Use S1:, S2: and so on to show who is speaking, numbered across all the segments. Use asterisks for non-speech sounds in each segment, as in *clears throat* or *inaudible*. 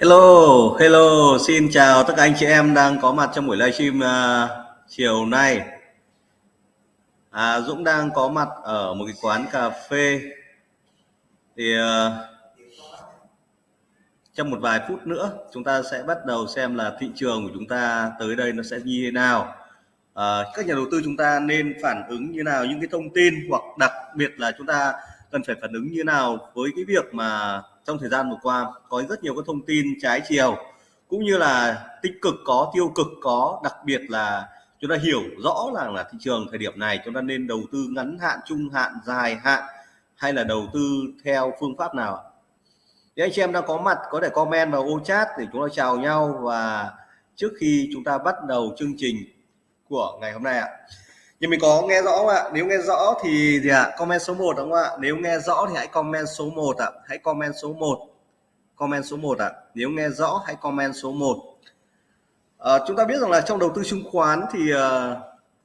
S1: Hello, hello, xin chào tất cả anh chị em đang có mặt trong buổi livestream uh, chiều nay. À, Dũng đang có mặt ở một cái quán cà phê. Thì uh, trong một vài phút nữa chúng ta sẽ bắt đầu xem là thị trường của chúng ta tới đây nó sẽ như thế nào. À, các nhà đầu tư chúng ta nên phản ứng như nào những cái thông tin hoặc đặc biệt là chúng ta cần phải phản ứng như nào với cái việc mà trong thời gian vừa qua có rất nhiều các thông tin trái chiều, cũng như là tích cực có, tiêu cực có, đặc biệt là chúng ta hiểu rõ là là thị trường thời điểm này chúng ta nên đầu tư ngắn hạn, trung hạn, dài hạn hay là đầu tư theo phương pháp nào thì anh chị em đang có mặt có thể comment vào ô chat để chúng ta chào nhau và trước khi chúng ta bắt đầu chương trình của ngày hôm nay ạ nhưng mình có nghe rõ không ạ? Nếu nghe rõ thì gì ạ? Comment số 1 đúng không ạ? Nếu nghe rõ thì hãy comment số 1 ạ. Hãy comment số 1 comment số 1 ạ. Nếu nghe rõ hãy comment số 1 à, ờ, chúng ta biết rằng là trong đầu tư chứng khoán thì à,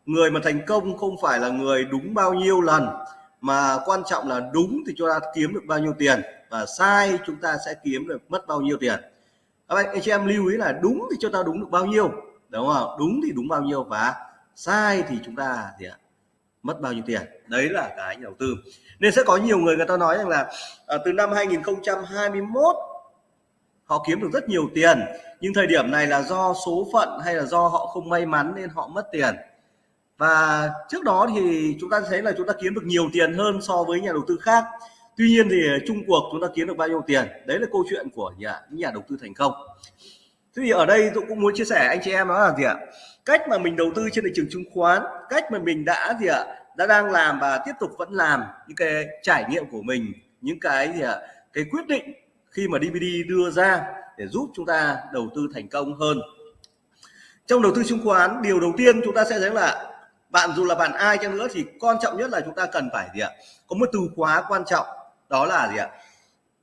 S1: người mà thành công không phải là người đúng bao nhiêu lần mà quan trọng là đúng thì chúng ta kiếm được bao nhiêu tiền và sai chúng ta sẽ kiếm được mất bao nhiêu tiền. Các anh, anh chị em lưu ý là đúng thì chúng ta đúng được bao nhiêu đúng không đúng thì đúng bao nhiêu và sai thì chúng ta thì mất bao nhiêu tiền? Đấy là cái đầu tư. Nên sẽ có nhiều người người ta nói rằng là à, từ năm 2021 họ kiếm được rất nhiều tiền. Nhưng thời điểm này là do số phận hay là do họ không may mắn nên họ mất tiền. Và trước đó thì chúng ta thấy là chúng ta kiếm được nhiều tiền hơn so với nhà đầu tư khác. Tuy nhiên thì chung cuộc chúng ta kiếm được bao nhiêu tiền? Đấy là câu chuyện của nhà những nhà đầu tư thành công thế thì ở đây dũng cũng muốn chia sẻ anh chị em đó là gì ạ? Cách mà mình đầu tư trên thị trường chứng khoán, cách mà mình đã gì ạ, đã đang làm và tiếp tục vẫn làm những cái trải nghiệm của mình, những cái gì ạ, cái quyết định khi mà DVD đưa ra để giúp chúng ta đầu tư thành công hơn. Trong đầu tư chứng khoán, điều đầu tiên chúng ta sẽ thấy là bạn dù là bạn ai chăng nữa thì quan trọng nhất là chúng ta cần phải gì ạ, có một từ khóa quan trọng, đó là gì ạ?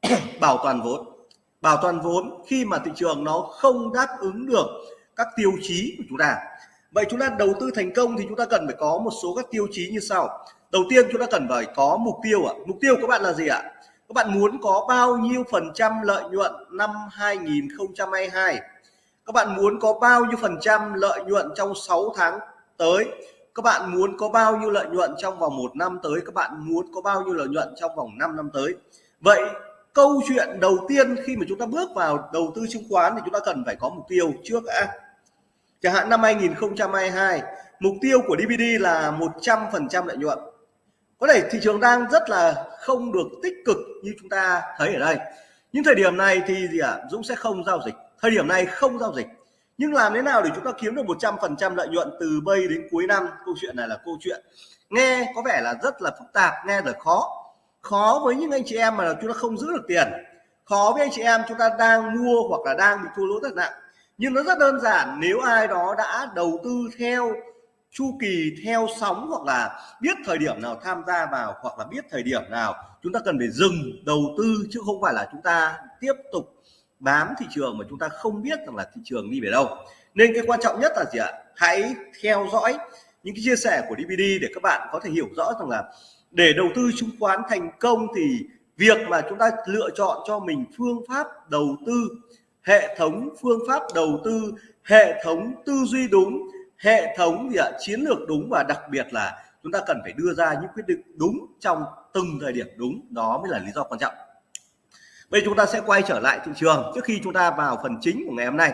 S1: *clears throat* Bảo toàn vốn bảo toàn vốn khi mà thị trường nó không đáp ứng được các tiêu chí của chúng ta. Vậy chúng ta đầu tư thành công thì chúng ta cần phải có một số các tiêu chí như sau. Đầu tiên chúng ta cần phải có mục tiêu ạ. Mục tiêu của bạn là gì ạ? Các bạn muốn có bao nhiêu phần trăm lợi nhuận năm 2022 các bạn muốn có bao nhiêu phần trăm lợi nhuận trong 6 tháng tới? Các bạn muốn có bao nhiêu lợi nhuận trong vòng một năm tới? Các bạn muốn có bao nhiêu lợi nhuận trong vòng 5 năm tới? Vậy câu chuyện đầu tiên khi mà chúng ta bước vào đầu tư chứng khoán thì chúng ta cần phải có mục tiêu trước đã. Chẳng hạn năm 2022 mục tiêu của DVD là 100% lợi nhuận. Có thể thị trường đang rất là không được tích cực như chúng ta thấy ở đây. Những thời điểm này thì gì ạ? À? Dũng sẽ không giao dịch. Thời điểm này không giao dịch. Nhưng làm thế nào để chúng ta kiếm được 100% lợi nhuận từ bây đến cuối năm? Câu chuyện này là câu chuyện. Nghe có vẻ là rất là phức tạp, nghe là khó khó với những anh chị em mà chúng ta không giữ được tiền. Khó với anh chị em chúng ta đang mua hoặc là đang bị thua lỗ rất nặng. Nhưng nó rất đơn giản, nếu ai đó đã đầu tư theo chu kỳ, theo sóng hoặc là biết thời điểm nào tham gia vào hoặc là biết thời điểm nào chúng ta cần phải dừng đầu tư chứ không phải là chúng ta tiếp tục bám thị trường mà chúng ta không biết rằng là thị trường đi về đâu. Nên cái quan trọng nhất là gì ạ? Hãy theo dõi những cái chia sẻ của DVD để các bạn có thể hiểu rõ rằng là để đầu tư chứng khoán thành công thì việc mà chúng ta lựa chọn cho mình phương pháp đầu tư, hệ thống phương pháp đầu tư, hệ thống tư duy đúng, hệ thống gì ạ, chiến lược đúng và đặc biệt là chúng ta cần phải đưa ra những quyết định đúng trong từng thời điểm đúng, đó mới là lý do quan trọng. Bây chúng ta sẽ quay trở lại thị trường trước khi chúng ta vào phần chính của ngày hôm nay.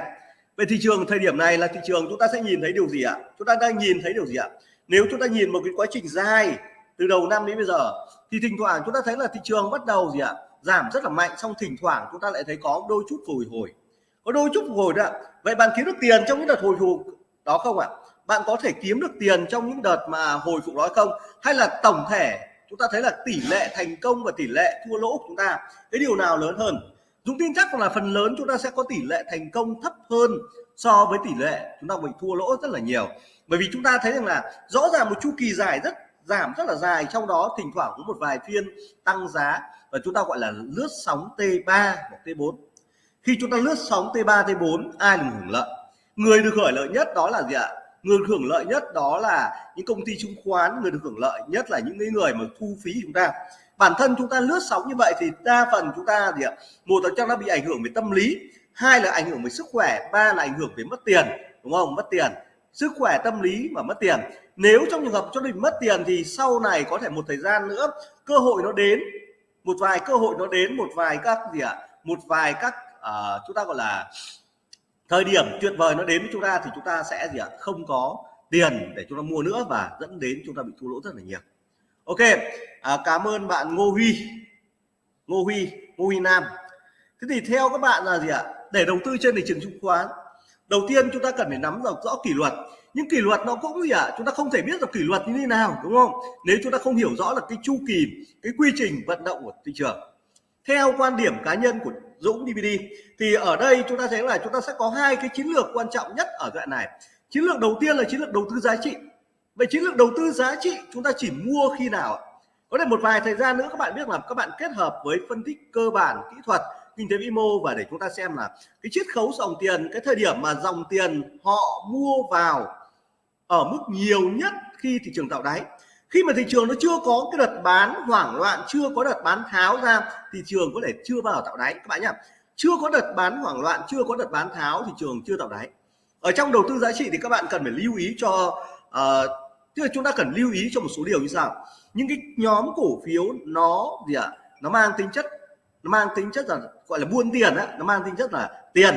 S1: Về thị trường thời điểm này là thị trường chúng ta sẽ nhìn thấy điều gì ạ? Chúng ta đang nhìn thấy điều gì ạ? Nếu chúng ta nhìn một cái quá trình dài từ đầu năm đến bây giờ, thì thỉnh thoảng chúng ta thấy là thị trường bắt đầu gì ạ, giảm rất là mạnh, xong thỉnh thoảng chúng ta lại thấy có đôi chút hồi hồi. Có đôi chút hồi đó vậy bạn kiếm được tiền trong những đợt hồi phục đó không ạ? Bạn có thể kiếm được tiền trong những đợt mà hồi phục đó không? Hay là tổng thể chúng ta thấy là tỷ lệ thành công và tỷ lệ thua lỗ của chúng ta, cái điều nào lớn hơn? Dũng tin chắc là phần lớn chúng ta sẽ có tỷ lệ thành công thấp hơn so với tỷ lệ chúng ta bị thua lỗ rất là nhiều. Bởi vì chúng ta thấy rằng là rõ ràng một chu kỳ dài rất giảm rất là dài. Trong đó, thỉnh thoảng có một vài phiên tăng giá và chúng ta gọi là lướt sóng T3 hoặc T4 khi chúng ta lướt sóng T3 T4 ai được hưởng lợi? Người được hưởng lợi nhất đó là gì ạ? Người được hưởng lợi nhất đó là những công ty chứng khoán. Người được hưởng lợi nhất là những người mà thu phí chúng ta. Bản thân chúng ta lướt sóng như vậy thì đa phần chúng ta gì ạ? Một là chắc nó bị ảnh hưởng về tâm lý, hai là ảnh hưởng về sức khỏe, ba là ảnh hưởng về mất tiền, đúng không? Mất tiền sức khỏe tâm lý và mất tiền. Nếu trong trường hợp cho mình mất tiền thì sau này có thể một thời gian nữa cơ hội nó đến một vài cơ hội nó đến một vài các gì ạ một vài các uh, chúng ta gọi là thời điểm tuyệt vời nó đến với chúng ta thì chúng ta sẽ gì ạ không có tiền để chúng ta mua nữa và dẫn đến chúng ta bị thua lỗ rất là nhiều. Ok à, cảm ơn bạn Ngô Huy. Ngô Huy Ngô Huy Nam. Thế thì theo các bạn là gì ạ để đầu tư trên thị trường chứng khoán đầu tiên chúng ta cần phải nắm rõ kỷ luật. Nhưng kỷ luật nó cũng gì ạ chúng ta không thể biết được kỷ luật như thế nào, đúng không? Nếu chúng ta không hiểu rõ là cái chu kỳ, cái quy trình vận động của thị trường. Theo quan điểm cá nhân của Dũng DVD thì ở đây chúng ta thấy là chúng ta sẽ có hai cái chiến lược quan trọng nhất ở đoạn này. Chiến lược đầu tiên là chiến lược đầu tư giá trị. Vậy chiến lược đầu tư giá trị chúng ta chỉ mua khi nào có thể một vài thời gian nữa các bạn biết là các bạn kết hợp với phân tích cơ bản kỹ thuật kinh tế vĩ mô và để chúng ta xem là cái chiết khấu dòng tiền cái thời điểm mà dòng tiền họ mua vào ở mức nhiều nhất khi thị trường tạo đáy. Khi mà thị trường nó chưa có cái đợt bán hoảng loạn chưa có đợt bán tháo ra thị trường có thể chưa vào tạo đáy. Các bạn nhá chưa có đợt bán hoảng loạn chưa có đợt bán tháo thị trường chưa tạo đáy. Ở trong đầu tư giá trị thì các bạn cần phải lưu ý cho uh, tức là chúng ta cần lưu ý cho một số điều như sau. Những cái nhóm cổ phiếu nó gì ạ? À, nó mang tính chất nó mang tính chất là, gọi là buôn tiền á, nó mang tính chất là tiền.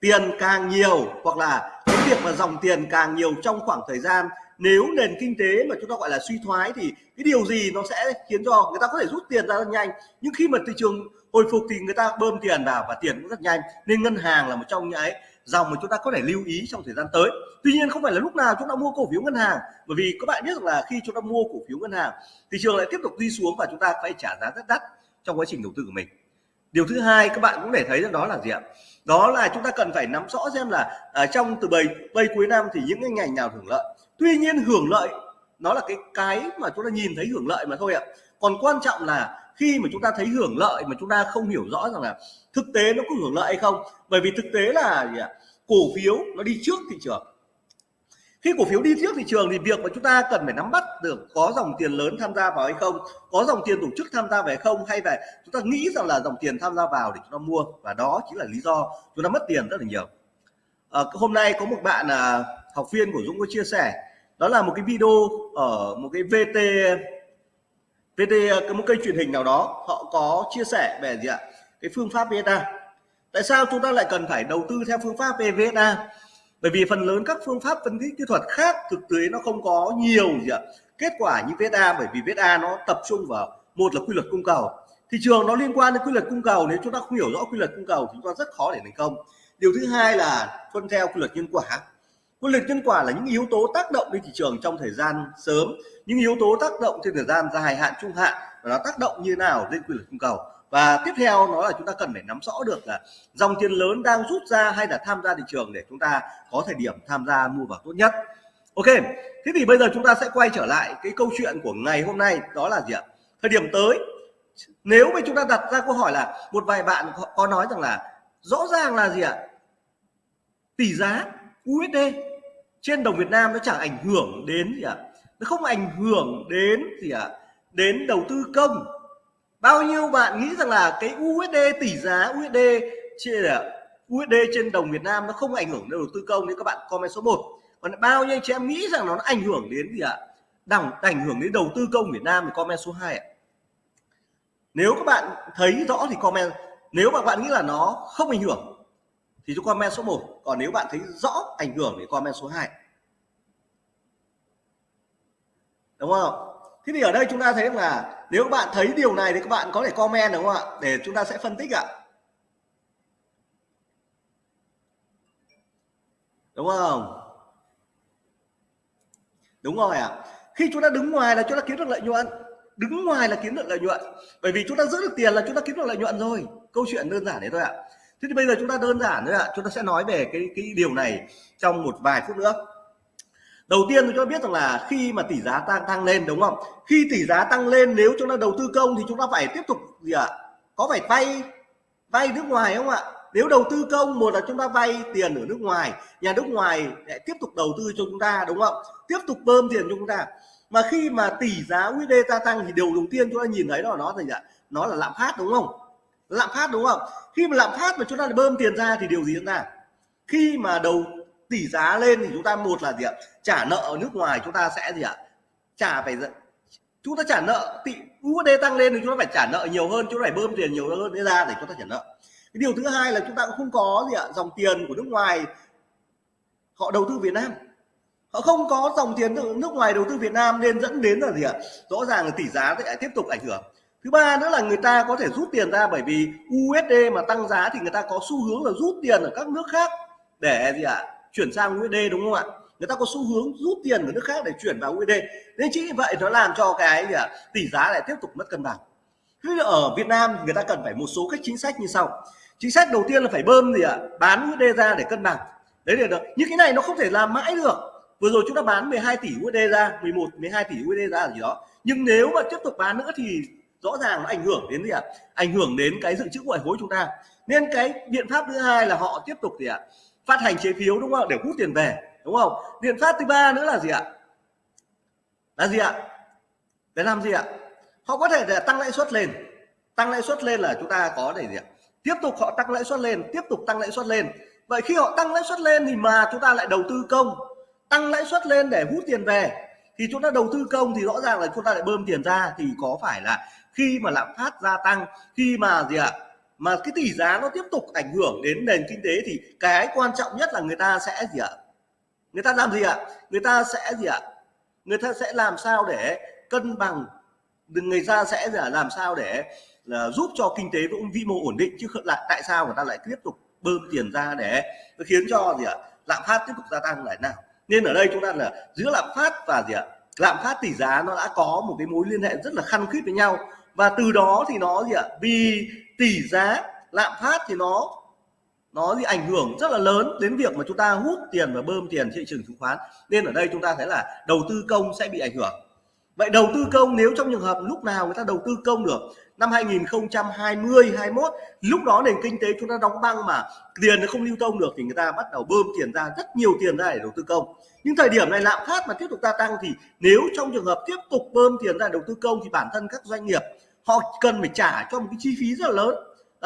S1: Tiền càng nhiều hoặc là cái việc mà dòng tiền càng nhiều trong khoảng thời gian, nếu nền kinh tế mà chúng ta gọi là suy thoái thì cái điều gì nó sẽ khiến cho người ta có thể rút tiền ra rất nhanh. Nhưng khi mà thị trường hồi phục thì người ta bơm tiền vào và tiền cũng rất nhanh. Nên ngân hàng là một trong những cái dòng mà chúng ta có thể lưu ý trong thời gian tới. Tuy nhiên không phải là lúc nào chúng ta mua cổ phiếu ngân hàng, bởi vì các bạn biết rằng là khi chúng ta mua cổ phiếu ngân hàng, thị trường lại tiếp tục đi xuống và chúng ta phải trả giá rất đắt trong quá trình đầu tư của mình. Điều thứ hai các bạn cũng để thấy rằng đó là gì ạ? Đó là chúng ta cần phải nắm rõ xem là à, trong từ bầy bầy cuối năm thì những cái ngành nào hưởng lợi. Tuy nhiên hưởng lợi nó là cái cái mà chúng ta nhìn thấy hưởng lợi mà thôi ạ. Còn quan trọng là khi mà chúng ta thấy hưởng lợi mà chúng ta không hiểu rõ rằng là thực tế nó có hưởng lợi hay không. Bởi vì thực tế là gì ạ? Cổ phiếu nó đi trước thị trường khi cổ phiếu đi trước thị trường thì việc mà chúng ta cần phải nắm bắt được có dòng tiền lớn tham gia vào hay không có dòng tiền tổ chức tham gia về không hay là chúng ta nghĩ rằng là dòng tiền tham gia vào để chúng ta mua và đó chính là lý do chúng ta mất tiền rất là nhiều. À, hôm nay có một bạn à, học viên của Dũng có chia sẻ đó là một cái video ở một cái VT VT một kênh truyền hình nào đó họ có chia sẻ về gì ạ? Cái phương pháp VSA tại sao chúng ta lại cần phải đầu tư theo phương pháp VSA bởi vì phần lớn các phương pháp phân tích kỹ thuật khác thực tế nó không có nhiều gì ạ. Kết quả như VSA bởi vì VSA nó tập trung vào, một là quy luật cung cầu. Thị trường nó liên quan đến quy luật cung cầu, nếu chúng ta không hiểu rõ quy luật cung cầu chúng ta rất khó để thành công. Điều thứ hai là tuân theo quy luật nhân quả. Quy luật nhân quả là những yếu tố tác động lên thị trường trong thời gian sớm. Những yếu tố tác động trên thời gian dài hạn, trung hạn, và nó tác động như nào lên quy luật cung cầu? Và tiếp theo nó là chúng ta cần phải nắm rõ được là dòng tiền lớn đang rút ra hay là tham gia thị trường để chúng ta có thời điểm tham gia mua vào tốt nhất. Ok, thế thì bây giờ chúng ta sẽ quay trở lại cái câu chuyện của ngày hôm nay, đó là gì ạ? Thời điểm tới. Nếu mà chúng ta đặt ra câu hỏi là một vài bạn có nói rằng là rõ ràng là gì ạ? Tỷ giá USD trên đồng Việt Nam nó chẳng ảnh hưởng đến gì ạ? Nó không ảnh hưởng đến gì ạ? Đến đầu tư công bao nhiêu bạn nghĩ rằng là cái USD tỷ giá USD trên USD trên đồng Việt Nam nó không ảnh hưởng đến đầu tư công? Nếu các bạn comment số 1 còn bao nhiêu chị em nghĩ rằng nó ảnh hưởng đến gì ạ? Đẳng, ảnh hưởng đến đầu tư công Việt Nam thì comment số 2 ạ. Nếu các bạn thấy rõ thì comment. Nếu mà bạn nghĩ là nó không ảnh hưởng thì cho comment số 1 còn nếu bạn thấy rõ ảnh hưởng thì comment số 2 đúng không? Thế thì ở đây chúng ta thấy là nếu các bạn thấy điều này thì các bạn có thể comment đúng không ạ? Để chúng ta sẽ phân tích ạ. Đúng không? Đúng rồi ạ. Khi chúng ta đứng ngoài là chúng ta kiếm được lợi nhuận. Đứng ngoài là kiếm được lợi nhuận. Bởi vì chúng ta giữ được tiền là chúng ta kiếm được lợi nhuận rồi. Câu chuyện đơn giản đấy thôi ạ. Thế thì bây giờ chúng ta đơn giản thôi ạ. Chúng ta sẽ nói về cái cái điều này trong một vài phút nữa đầu tiên chúng ta biết rằng là khi mà tỷ giá tăng tăng lên, đúng không? Khi tỷ giá tăng lên, nếu chúng ta đầu tư công thì chúng ta phải tiếp tục gì ạ? À? có phải vay vay nước ngoài không ạ? Nếu đầu tư công, một là chúng ta vay tiền ở nước ngoài, nhà nước ngoài lại tiếp tục đầu tư cho chúng ta, đúng không? Tiếp tục bơm tiền cho chúng ta. Mà khi mà tỷ giá USD gia tăng thì điều đầu tiên chúng ta nhìn thấy đó là nó gì ạ? Nó là lạm phát, đúng không? Lạm phát, đúng không? Khi mà lạm phát mà chúng ta bơm tiền ra thì điều gì diễn ra? Khi mà đầu, tỷ giá lên thì chúng ta một là gì ạ? Trả nợ ở nước ngoài chúng ta sẽ gì ạ? Trả phải chúng ta trả nợ tỷ USD tăng lên thì chúng ta phải trả nợ nhiều hơn, chúng ta phải bơm tiền nhiều hơn ra để chúng ta trả nợ. Cái điều thứ hai là chúng ta cũng không có gì ạ, dòng tiền của nước ngoài, họ đầu tư Việt Nam. Họ không có dòng tiền nước ngoài đầu tư Việt Nam nên dẫn đến là gì ạ? Rõ ràng là tỷ giá sẽ tiếp tục ảnh hưởng. Thứ ba nữa là người ta có thể rút tiền ra bởi vì USD mà tăng giá thì người ta có xu hướng là rút tiền ở các nước khác để gì ạ? Chuyển sang USD đúng không ạ? Người ta có xu hướng rút tiền ở nước khác để chuyển vào USD nên chính vì vậy nó làm cho cái gì à, tỷ giá lại tiếp tục mất cân bằng. Thế ở Việt Nam người ta cần phải một số các chính sách như sau. Chính sách đầu tiên là phải bơm gì ạ? Bán USD ra để cân bằng. Đấy là được. Nhưng cái này nó không thể làm mãi được. Vừa rồi chúng ta bán 12 tỷ USD ra 11 12 tỷ USD ra gì đó. Nhưng nếu mà tiếp tục bán nữa thì rõ ràng nó ảnh hưởng đến gì ạ? Ảnh hưởng đến cái dự trữ ngoại hối chúng ta. Nên cái biện pháp thứ hai là họ tiếp tục gì ạ? Phát hành trái phiếu đúng không để hút tiền về đúng không? Biện pháp thứ ba nữa là gì ạ? Là gì ạ? Để làm gì ạ? Họ có thể để tăng lãi suất lên. Tăng lãi suất lên là chúng ta có để gì ạ? Tiếp tục họ tăng lãi suất lên, tiếp tục tăng lãi suất lên. Vậy khi họ tăng lãi suất lên thì mà chúng ta lại đầu tư công. Tăng lãi suất lên để hút tiền về, thì chúng ta đầu tư công thì rõ ràng là chúng ta lại bơm tiền ra, thì có phải là khi mà lạm phát gia tăng, khi mà gì ạ? Mà cái tỷ giá nó tiếp tục ảnh hưởng đến nền kinh tế thì cái quan trọng nhất là người ta sẽ gì ạ? Người ta làm gì ạ? Người ta sẽ gì ạ? Người ta sẽ làm sao để cân bằng? Người ta sẽ là làm sao để là giúp cho kinh tế vĩ mô ổn định? Chứ không lại tại sao người ta lại tiếp tục bơm tiền ra để nó khiến cho gì ạ? Lạm phát tiếp tục gia tăng lại nào? Nên ở đây chúng ta là giữa lạm phát và gì ạ? Lạm phát tỷ giá nó đã có một cái mối liên hệ rất là khăn khít với nhau. Và từ đó thì nó gì ạ? Vì tỷ giá, lạm phát thì nó nó gì ảnh hưởng rất là lớn đến việc mà chúng ta hút tiền và bơm tiền thị trường chứng khoán. Nên ở đây chúng ta thấy là đầu tư công sẽ bị ảnh hưởng. Vậy đầu tư công nếu trong trường hợp lúc nào người ta đầu tư công được? Năm 2020 21 lúc đó nền kinh tế chúng ta đóng băng mà tiền nó không lưu thông được thì người ta bắt đầu bơm tiền ra, rất nhiều tiền ra để đầu tư công. Nhưng thời điểm này lạm phát mà tiếp tục gia tăng thì nếu trong trường hợp tiếp tục bơm tiền ra đầu tư công thì bản thân các doanh nghiệp họ cần phải trả cho một cái chi phí rất là lớn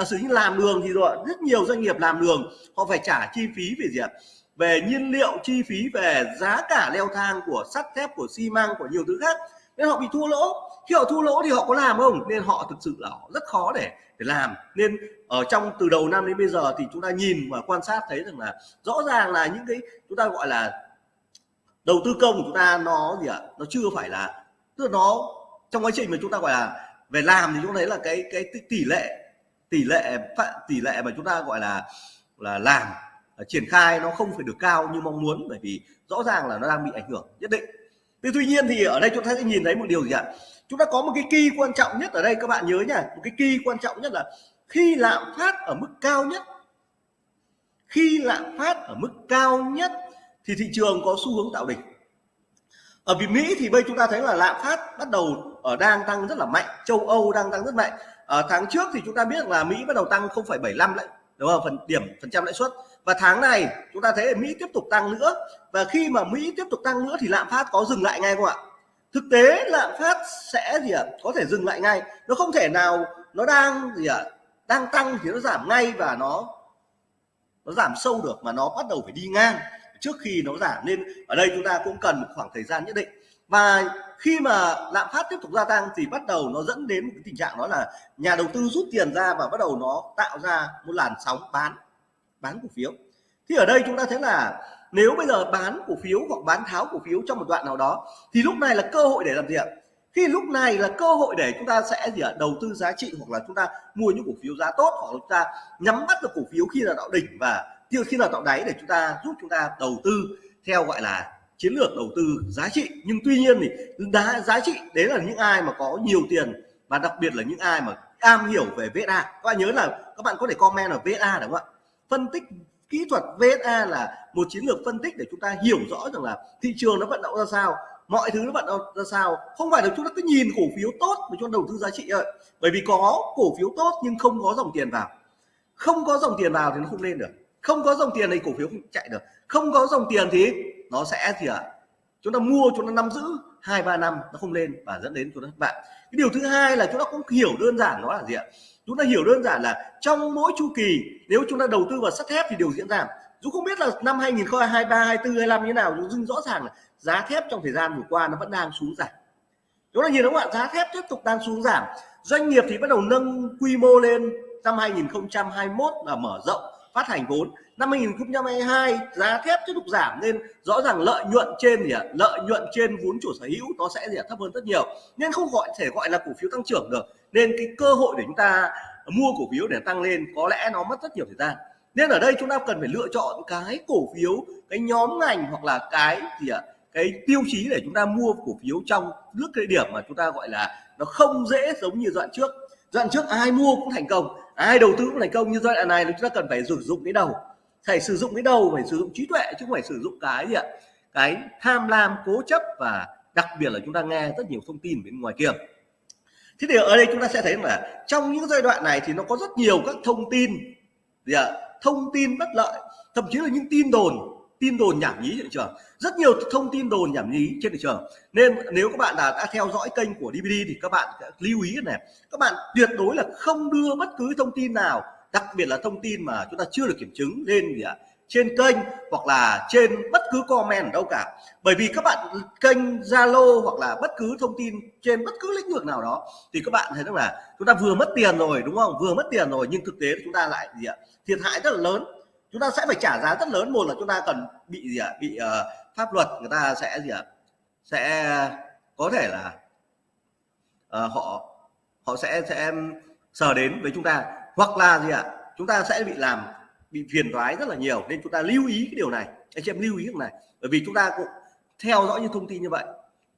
S1: à, sự như làm đường thì rồi rất nhiều doanh nghiệp làm đường họ phải trả chi phí về gì ạ? Về nhiên liệu chi phí về giá cả leo thang của sắt thép của xi măng của nhiều thứ khác. Nên họ bị thua lỗ. Khi họ thua lỗ thì họ có làm không? Nên họ thực sự là họ rất khó để để làm. Nên ở trong từ đầu năm đến bây giờ thì chúng ta nhìn và quan sát thấy rằng là rõ ràng là những cái chúng ta gọi là đầu tư công của chúng ta nó gì ạ? Nó chưa phải là tức là nó trong quá trình mà chúng ta gọi là về làm thì chúng thấy là cái cái tỷ lệ tỷ lệ tỷ lệ mà chúng ta gọi là là làm triển khai nó không phải được cao như mong muốn, bởi vì rõ ràng là nó đang bị ảnh hưởng nhất định. Thế tuy nhiên thì ở đây chúng ta sẽ nhìn thấy một điều gì ạ? Chúng ta có một cái kỳ quan trọng nhất ở đây, các bạn nhớ nhá một cái kỳ quan trọng nhất là khi lạm phát ở mức cao nhất. Khi lạm phát ở mức cao nhất thì thị trường có xu hướng tạo đỉnh. Ở Việt Mỹ thì bây chúng ta thấy là lạm phát bắt đầu ở đang tăng rất là mạnh, châu Âu đang tăng rất mạnh ở tháng trước thì chúng ta biết là Mỹ bắt đầu tăng 0,75 lại đúng không? Phần điểm phần trăm lãi suất. Và tháng này chúng ta thấy Mỹ tiếp tục tăng nữa. Và khi mà Mỹ tiếp tục tăng nữa thì lạm phát có dừng lại ngay không ạ? Thực tế lạm phát sẽ gì ạ? Có thể dừng lại ngay. Nó không thể nào nó đang gì ạ? Đang tăng thì nó giảm ngay và nó nó giảm sâu được mà nó bắt đầu phải đi ngang trước khi nó giảm. Nên ở đây chúng ta cũng cần một khoảng thời gian nhất định. Và khi mà lạm phát tiếp tục gia tăng thì bắt đầu nó dẫn đến một cái tình trạng đó là nhà đầu tư rút tiền ra và bắt đầu nó tạo ra một làn sóng bán bán cổ phiếu. Thì ở đây chúng ta thấy là nếu bây giờ bán cổ phiếu hoặc bán tháo cổ phiếu trong một đoạn nào đó, thì lúc này là cơ hội để làm gì ạ? Khi lúc này là cơ hội để chúng ta sẽ gì ạ? Đầu tư giá trị hoặc là chúng ta mua những cổ phiếu giá tốt hoặc là chúng ta nhắm bắt được cổ phiếu khi là tạo đỉnh và khi là tạo đáy để chúng ta giúp chúng ta đầu tư theo gọi là chiến lược đầu tư giá trị. Nhưng tuy nhiên thì giá giá trị, đấy là những ai mà có nhiều tiền và đặc biệt là những ai mà am hiểu về VSA các bạn nhớ là các bạn có thể comment ở VSA đúng không ạ? Phân tích kỹ thuật VSA là một chiến lược phân tích để chúng ta hiểu rõ rằng là thị trường nó vận động ra sao, mọi thứ nó vận động ra sao. Không phải là chúng ta cứ nhìn cổ phiếu tốt mà chúng ta đầu tư giá trị thôi. Bởi vì có cổ phiếu tốt nhưng không có dòng tiền vào. Không có dòng tiền vào thì nó không lên được. Không có dòng tiền thì cổ phiếu không chạy được. Không có dòng tiền thì nó sẽ gì ạ à? chúng ta mua, chúng ta nắm giữ hai, ba năm, nó không lên và dẫn đến chúng ta thất bại. Cái điều thứ hai là chúng ta cũng hiểu đơn giản nó là gì ạ? Chúng ta hiểu đơn giản là trong mỗi chu kỳ, nếu chúng ta đầu tư vào sắt thép thì điều diễn ra. Dù không biết là năm 2023 24 25 như thế nào, nhưng rõ ràng là giá thép trong thời gian vừa qua nó vẫn đang xuống giảm. Chúng ta nhìn đúng không ạ? Giá thép tiếp tục đang xuống giảm. Doanh nghiệp thì bắt đầu nâng quy mô lên. Năm 2021 là mở rộng, phát hành vốn năm 2022 giá thép tiếp tục giảm nên rõ ràng lợi nhuận trên gì ạ, lợi nhuận trên vốn chủ sở hữu nó sẽ gì thấp hơn rất nhiều. Nên không gọi thể gọi là cổ phiếu tăng trưởng được, nên cái cơ hội để chúng ta mua cổ phiếu để tăng lên có lẽ nó mất rất nhiều thời gian. Nên ở đây chúng ta cần phải lựa chọn cái cổ phiếu, cái nhóm ngành hoặc là cái gì ạ, cái tiêu chí để chúng ta mua cổ phiếu trong nước cái điểm mà chúng ta gọi là nó không dễ giống như đoạn trước. Đoạn trước ai mua cũng thành công, ai đầu tư cũng thành công như giai đoạn này chúng ta cần phải sử dụng cái đầu phải sử dụng cái đầu phải sử dụng trí tuệ chứ không phải sử dụng cái gì ạ? Cái tham lam cố chấp và đặc biệt là chúng ta nghe rất nhiều thông tin bên ngoài kia. Thế thì ở đây chúng ta sẽ thấy là trong những giai đoạn này thì nó có rất nhiều các thông tin. Gì ạ? Thông tin bất lợi thậm chí là những tin đồn tin đồn nhảm nhí trên thị trường. Rất nhiều thông tin đồn nhảm nhí trên thị trường. Nên nếu các bạn đã, đã theo dõi kênh của DVD thì các bạn lưu ý này các bạn tuyệt đối là không đưa bất cứ thông tin nào đặc biệt là thông tin mà chúng ta chưa được kiểm chứng lên gì ạ? Trên kênh hoặc là trên bất cứ comment ở đâu cả. Bởi vì các bạn kênh Zalo hoặc là bất cứ thông tin trên bất cứ lĩnh vực nào đó thì các bạn thấy rằng là chúng ta vừa mất tiền rồi đúng không? Vừa mất tiền rồi nhưng thực tế chúng ta lại gì ạ? Thiệt hại rất là lớn. Chúng ta sẽ phải trả giá rất lớn. Một là chúng ta cần bị gì ạ? Bị uh, pháp luật người ta sẽ gì ạ? Sẽ có thể là uh, họ họ sẽ sẽ sờ đến với chúng ta hoặc là gì ạ? Chúng ta sẽ bị làm, bị phiền toái rất là nhiều, nên chúng ta lưu ý cái điều này. Anh chị em lưu ý điều này, bởi vì chúng ta cũng theo dõi những thông tin như vậy.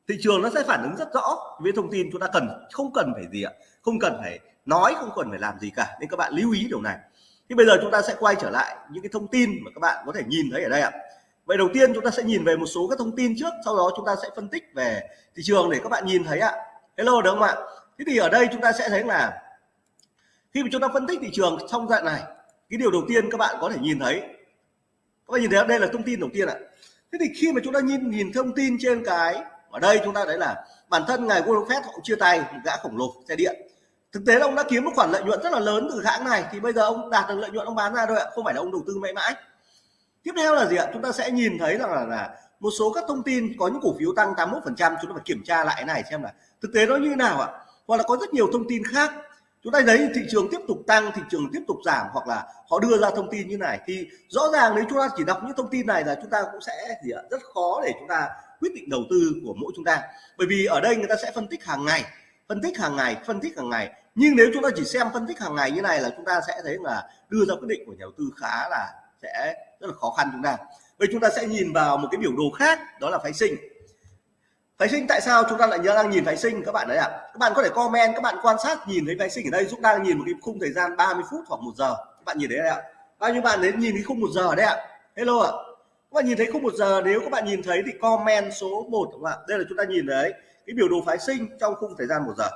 S1: Thị trường nó sẽ phản ứng rất rõ với thông tin chúng ta cần, không cần phải gì ạ, không cần phải nói, không cần phải làm gì cả. Nên các bạn lưu ý điều này. Thì bây giờ chúng ta sẽ quay trở lại những cái thông tin mà các bạn có thể nhìn thấy ở đây ạ. Vậy đầu tiên chúng ta sẽ nhìn về một số các thông tin trước, sau đó chúng ta sẽ phân tích về thị trường để các bạn nhìn thấy ạ. Hello được không ạ? Thế thì ở đây chúng ta sẽ thấy là khi mà chúng ta phân tích thị trường trong dạng này cái điều đầu tiên các bạn có thể nhìn thấy các bạn nhìn thấy đây là thông tin đầu tiên ạ. Thế thì khi mà chúng ta nhìn nhìn thông tin trên cái ở đây chúng ta thấy là bản thân ngài Warren Buffett họ chia tay một gã khổng lồ xe điện. Thực tế là ông đã kiếm một khoản lợi nhuận rất là lớn từ hãng này thì bây giờ ông đạt được lợi nhuận ông bán ra thôi ạ không phải là ông đầu tư mãi mãi. Tiếp theo là gì ạ? Chúng ta sẽ nhìn thấy rằng là, là một số các thông tin có những cổ phiếu tăng 81 phần trăm chúng ta phải kiểm tra lại cái này xem là thực tế nó như thế nào ạ? Hoặc là có rất nhiều thông tin khác chúng ta thấy thị trường tiếp tục tăng, thị trường tiếp tục giảm hoặc là họ đưa ra thông tin như này thì rõ ràng nếu chúng ta chỉ đọc những thông tin này là chúng ta cũng sẽ gì ạ? Rất khó để chúng ta quyết định đầu tư của mỗi chúng ta. Bởi vì ở đây người ta sẽ phân tích hàng ngày, phân tích hàng ngày, phân tích hàng ngày. Nhưng nếu chúng ta chỉ xem phân tích hàng ngày như này là chúng ta sẽ thấy là đưa ra quyết định của nhà đầu tư khá là sẽ rất là khó khăn chúng ta. Vậy chúng ta sẽ nhìn vào một cái biểu đồ khác, đó là phái sinh phái sinh, tại sao chúng ta lại nhớ đang nhìn phái sinh, các bạn đấy ạ? À? các bạn có thể comment, các bạn quan sát, nhìn thấy phái sinh ở đây, dũng đang nhìn một cái khung thời gian 30 phút hoặc một giờ. Các bạn nhìn thấy đấy ạ? Bao nhiêu bạn đến nhìn cái khung một giờ đấy ạ? Hello ạ. Các bạn nhìn thấy khung một giờ, nếu các bạn nhìn thấy thì comment số 1 các bạn đây là chúng ta nhìn thấy cái biểu đồ phái sinh trong khung thời gian một giờ.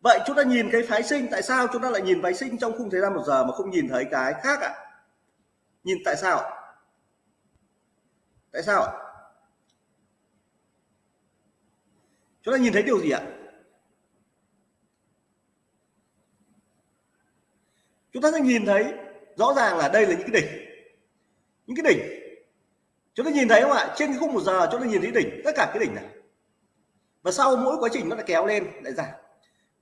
S1: Vậy chúng ta nhìn cái phái sinh, tại sao chúng ta lại nhìn phái sinh trong khung thời gian một giờ mà không nhìn thấy cái khác ạ? À? nhìn tại sao tại sao chúng ta nhìn thấy điều gì ạ? Chúng ta sẽ nhìn thấy rõ ràng là đây là những cái đỉnh. Những cái đỉnh. Chúng ta nhìn thấy không ạ? Trên cái khung một giờ chúng ta nhìn thấy đỉnh, tất cả cái đỉnh này. Và sau mỗi quá trình nó lại kéo lên, lại giảm.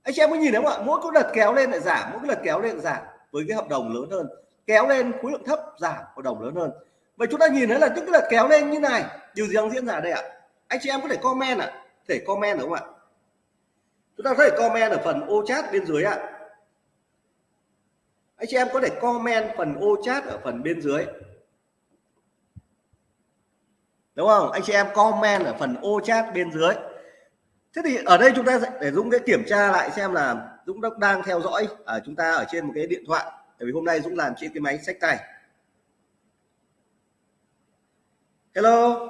S1: Anh chị em có nhìn thấy không ạ? Mỗi cái đợt kéo lên, lại giảm. Mỗi cái đợt kéo lên, lại giảm. Với cái hợp đồng lớn hơn. Kéo lên, khối lượng thấp, giảm. Hợp đồng lớn hơn. Vậy chúng ta nhìn thấy là những cái đợt kéo lên như này. Điều gì đang diễn ra đây ạ? Anh chị em có thể comment ạ. à? Thể comment đúng không ạ? Chúng ta có thể comment ở phần ô chat bên dưới ạ. Anh chị em có thể comment phần ô chat ở phần bên dưới. Đúng không? Anh chị em comment ở phần ô chat bên dưới. Thế thì ở đây chúng ta để Dũng cái kiểm tra lại xem là Dũng đang theo dõi ở chúng ta ở trên một cái điện thoại. Tại vì hôm nay Dũng làm trên cái máy sách tay. Hello?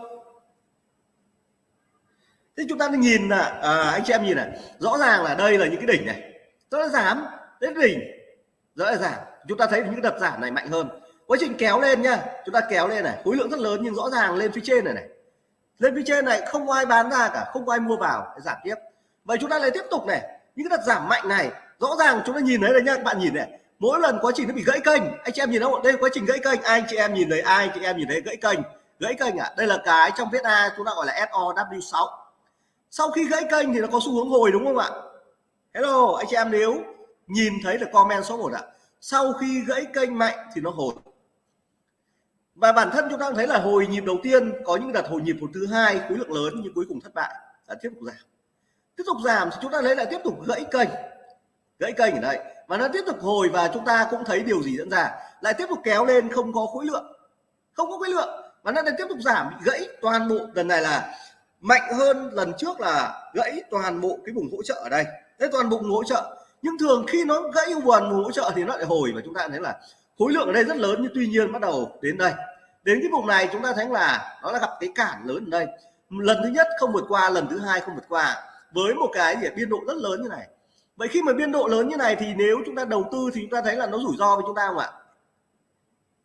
S1: Thế chúng ta nhìn là à, anh chị em nhìn này rõ ràng là đây là những cái đỉnh này. Nó giảm đến đỉnh. Rõ là giảm. Chúng ta thấy những đợt giảm này mạnh hơn. Quá trình kéo lên nhá chúng ta kéo lên này khối lượng rất lớn nhưng rõ ràng lên phía trên này này. Lên phía trên này không ai bán ra cả không ai mua vào giảm tiếp. Vậy chúng ta lại tiếp tục này những cái đợt giảm mạnh này rõ ràng chúng ta nhìn thấy đấy nhá các bạn nhìn này. Mỗi lần quá trình nó bị gãy kênh anh chị em nhìn không? Đây là quá trình gãy kênh ai anh chị em nhìn thấy ai anh chị em nhìn thấy gãy kênh? Gãy kênh à? Đây là cái trong viết A chúng ta gọi là SOW6 sau khi gãy kênh thì nó có xu hướng hồi đúng không ạ? Hello, anh chị em nếu nhìn thấy được comment số 1 ạ. Sau khi gãy kênh mạnh thì nó hồi. Và bản thân chúng ta thấy là hồi nhịp đầu tiên, có những đợt hồi nhịp hồi thứ hai, khối lượng lớn nhưng cuối cùng thất bại. Đã tiếp tục giảm. Tiếp tục giảm thì chúng ta lấy lại tiếp tục gãy kênh. Gãy kênh ở đây. Và nó tiếp tục hồi và chúng ta cũng thấy điều gì diễn ra. Lại tiếp tục kéo lên không có khối lượng. Không có khối lượng. Và nó lại tiếp tục giảm bị gãy toàn bộ. Lần này là mạnh hơn lần trước là gãy toàn bộ cái vùng hỗ trợ ở đây. Đấy toàn bộ vùng hỗ trợ. Nhưng thường khi nó gãy vùng hỗ trợ thì nó lại hồi và chúng ta thấy là khối lượng ở đây rất lớn, nhưng tuy nhiên bắt đầu đến đây. Đến cái vùng này chúng ta thấy là nó là gặp cái cản lớn ở đây. Lần thứ nhất không vượt qua, lần thứ hai không vượt qua. Với một cái gì biên độ rất lớn như này. Vậy khi mà biên độ lớn như này thì nếu chúng ta đầu tư thì chúng ta thấy là nó rủi ro với chúng ta không ạ?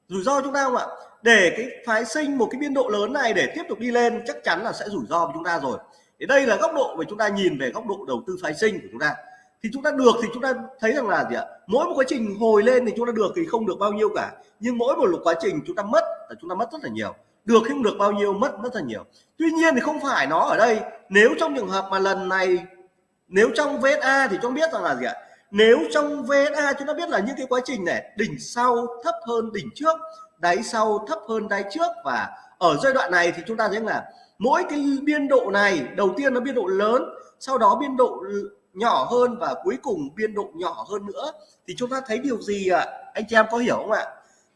S1: Rủi ro chúng ta không ạ? Để cái phái sinh một cái biên độ lớn này để tiếp tục đi lên, chắc chắn là sẽ rủi ro với chúng ta rồi. Thì đây là góc độ mà chúng ta nhìn về góc độ đầu tư phái sinh của chúng ta. Thì chúng ta được thì chúng ta thấy rằng là gì ạ? Mỗi một quá trình hồi lên thì chúng ta được thì không được bao nhiêu cả. Nhưng mỗi một quá trình chúng ta mất là chúng ta mất rất là nhiều. Được không được bao nhiêu, mất rất là nhiều. Tuy nhiên thì không phải nó ở đây. Nếu trong trường hợp mà lần này, nếu trong VSA thì chúng biết rằng là gì ạ? Nếu trong VSA chúng ta biết là những cái quá trình này, đỉnh sau thấp hơn đỉnh trước, đáy sau thấp hơn đáy trước và ở giai đoạn này thì chúng ta thấy là mỗi cái biên độ này, đầu tiên nó biên độ lớn, sau đó biên độ nhỏ hơn và cuối cùng biên độ nhỏ hơn nữa, thì chúng ta thấy điều gì ạ? Anh chị em có hiểu không ạ?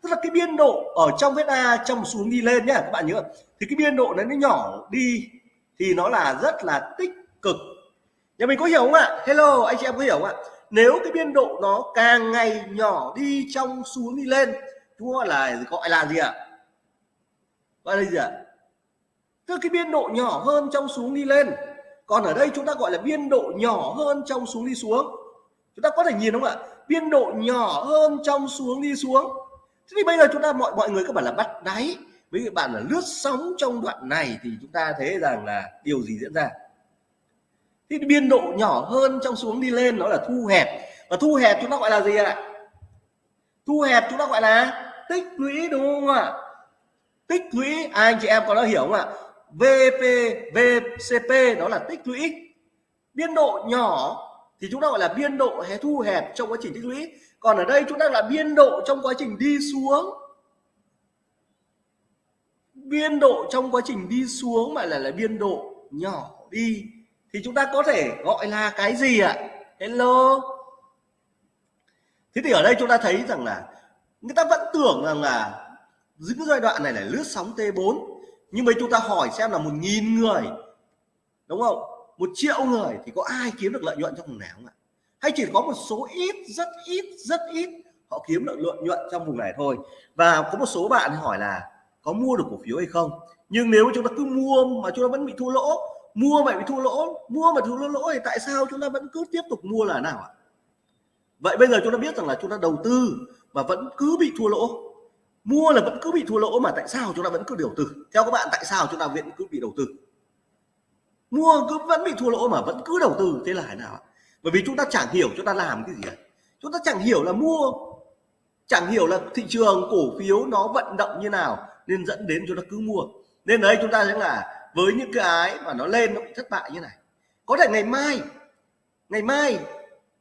S1: Tức là cái biên độ ở trong vsa trong xuống đi lên nhé các bạn nhớ. Thì cái biên độ này nó nhỏ đi thì nó là rất là tích cực. Nhà mình có hiểu không ạ? Hello, anh chị em có hiểu không ạ? Nếu cái biên độ nó càng ngày nhỏ đi trong xuống đi lên, chúng gọi là gọi là gì ạ? Gọi là gì ạ? Tức cái biên độ nhỏ hơn trong xuống đi lên. Còn ở đây chúng ta gọi là biên độ nhỏ hơn trong xuống đi xuống. Chúng ta có thể nhìn không ạ? Biên độ nhỏ hơn trong xuống đi xuống. Thế thì bây giờ chúng ta mọi mọi người các bạn là bắt đáy. Với các bạn là lướt sóng trong đoạn này thì chúng ta thấy rằng là điều gì diễn ra? Thì biên độ nhỏ hơn trong xuống đi lên nó là thu hẹp. Và thu hẹp chúng ta gọi là gì ạ? Thu hẹp chúng ta gọi là tích lũy, đúng không ạ? Tích lũy à, anh chị em có đã hiểu không ạ? VP VCP đó là tích lũy. Biên độ nhỏ thì chúng ta gọi là biên độ hay thu hẹp trong quá trình tích lũy. Còn ở đây chúng ta là biên độ trong quá trình đi xuống. Biên độ trong quá trình đi xuống mà là là biên độ nhỏ đi thì chúng ta có thể gọi là cái gì ạ? Hello. Thế thì ở đây chúng ta thấy rằng là người ta vẫn tưởng rằng là những giai đoạn này là lướt sóng T4 nhưng mà chúng ta hỏi xem là một nghìn người, đúng không? Một triệu người thì có ai kiếm được lợi nhuận trong vùng này không ạ? Hay chỉ có một số ít, rất ít rất ít họ kiếm được lợi nhuận trong vùng này thôi? Và có một số bạn hỏi là có mua được cổ phiếu hay không? Nhưng nếu chúng ta cứ mua mà chúng ta vẫn bị thua lỗ mua vậy bị thua lỗ, mua mà thua lỗ thì tại sao chúng ta vẫn cứ tiếp tục mua là nào ạ? Vậy bây giờ chúng ta biết rằng là chúng ta đầu tư mà vẫn cứ bị thua lỗ. Mua là vẫn cứ bị thua lỗ mà tại sao chúng ta vẫn cứ đầu tư? Theo các bạn, tại sao chúng ta vẫn cứ bị đầu tư? Mua cứ vẫn bị thua lỗ mà vẫn cứ đầu tư, thế là thế nào bởi vì chúng ta chẳng hiểu chúng ta làm cái gì cả chúng ta chẳng hiểu là mua, chẳng hiểu là thị trường cổ phiếu nó vận động như nào nên dẫn đến chúng ta cứ mua. Nên đấy, chúng ta sẽ là với những cái mà nó lên nó bị thất bại như này. Có thể ngày mai ngày mai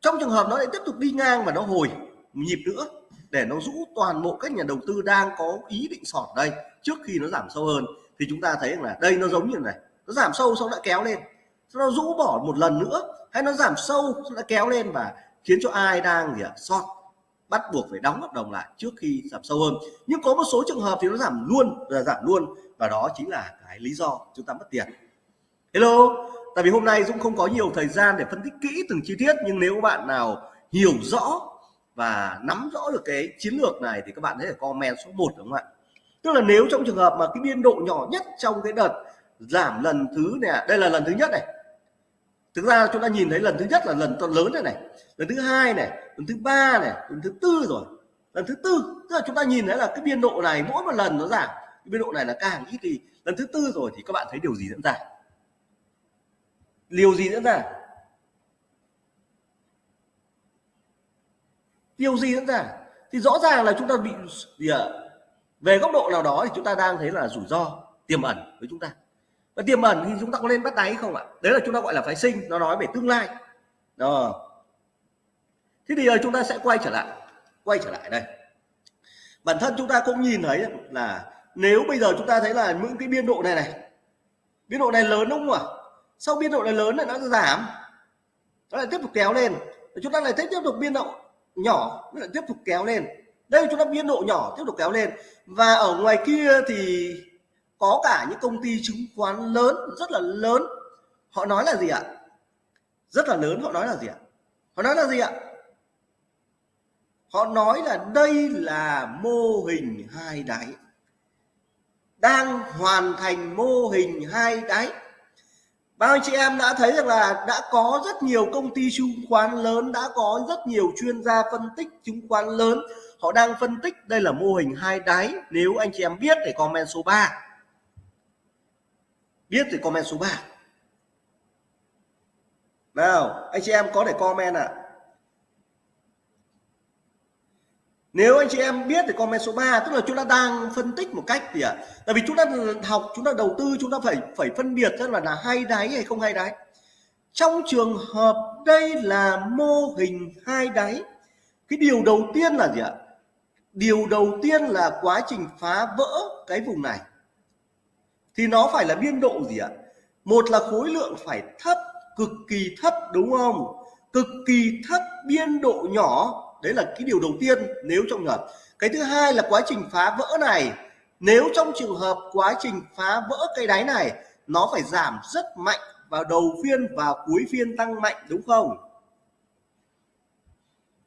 S1: trong trường hợp nó lại tiếp tục đi ngang và nó hồi nhịp nữa, để nó rũ toàn bộ các nhà đầu tư đang có ý định sọt đây trước khi nó giảm sâu hơn, thì chúng ta thấy là đây nó giống như này, nó giảm sâu xong lại kéo lên. Nó rũ bỏ một lần nữa, hay nó giảm sâu xong lại kéo lên và khiến cho ai đang gì ạ? Sọt, bắt buộc phải đóng hợp đồng lại trước khi giảm sâu hơn. Nhưng có một số trường hợp thì nó giảm luôn, là giảm luôn và đó chính là cái lý do chúng ta mất tiền. Hello, tại vì hôm nay Dũng không có nhiều thời gian để phân tích kỹ từng chi tiết, nhưng nếu bạn nào hiểu rõ và nắm rõ được cái chiến lược này thì các bạn hãy comment số 1 đúng không ạ? Tức là nếu trong trường hợp mà cái biên độ nhỏ nhất trong cái đợt giảm lần thứ này, đây là lần thứ nhất này. Thực ra chúng ta nhìn thấy lần thứ nhất là lần to lớn này này, lần thứ hai này, lần thứ ba này, lần thứ tư rồi, lần thứ tư. Tức là chúng ta nhìn thấy là cái biên độ này mỗi một lần nó giảm cái biên độ này là càng ít thì lần thứ tư rồi thì các bạn thấy điều gì diễn ra? Điều gì diễn ra? Điều gì diễn ra? Thì rõ ràng là chúng ta bị gì ạ? Về góc độ nào đó thì chúng ta đang thấy là rủi ro, tiềm ẩn với chúng ta. Và tiềm ẩn thì chúng ta có nên bắt đáy không ạ? Đấy là chúng ta gọi là phái sinh, nó nói về tương lai. Đó. Thế thì giờ chúng ta sẽ quay trở lại, quay trở lại đây. Bản thân chúng ta cũng nhìn thấy là nếu bây giờ chúng ta thấy là những cái biên độ này này, biên độ này lớn đúng không ạ? Sau biên độ này lớn lại nó giảm. Nó lại tiếp tục kéo lên. Chúng ta lại tiếp tục biên độ nhỏ, nó lại tiếp tục kéo lên. Đây, chúng ta biên độ nhỏ tiếp tục kéo lên. Và ở ngoài kia thì có cả những công ty chứng khoán lớn, rất là lớn. Họ nói là gì ạ? Rất là lớn, họ nói là gì ạ? Họ nói là gì ạ? Họ nói là đây là mô hình hai đáy đang hoàn thành mô hình hai đáy bao anh chị em đã thấy rằng là đã có rất nhiều công ty chứng khoán lớn, đã có rất nhiều chuyên gia phân tích chứng khoán lớn, họ đang phân tích đây là mô hình hai đáy nếu anh chị em biết thì comment số 3 biết thì comment số 3 nào, anh chị em có thể comment ạ. à? Nếu anh chị em biết thì comment số 3 tức là chúng ta đang phân tích một cách gì ạ? À? tại vì chúng ta học, chúng ta đầu tư, chúng ta phải phải phân biệt rất là là hay đáy hay không hay đáy. Trong trường hợp đây là mô hình hai đáy, cái điều đầu tiên là gì ạ? Điều đầu tiên là quá trình phá vỡ cái vùng này. Thì nó phải là biên độ gì ạ? Một là khối lượng phải thấp, cực kỳ thấp, đúng không? Cực kỳ thấp, biên độ nhỏ đấy là cái điều đầu tiên nếu trong trường hợp. Cái thứ hai là quá trình phá vỡ này. Nếu trong trường hợp quá trình phá vỡ cây đáy này, nó phải giảm rất mạnh vào đầu phiên và cuối phiên tăng mạnh, đúng không?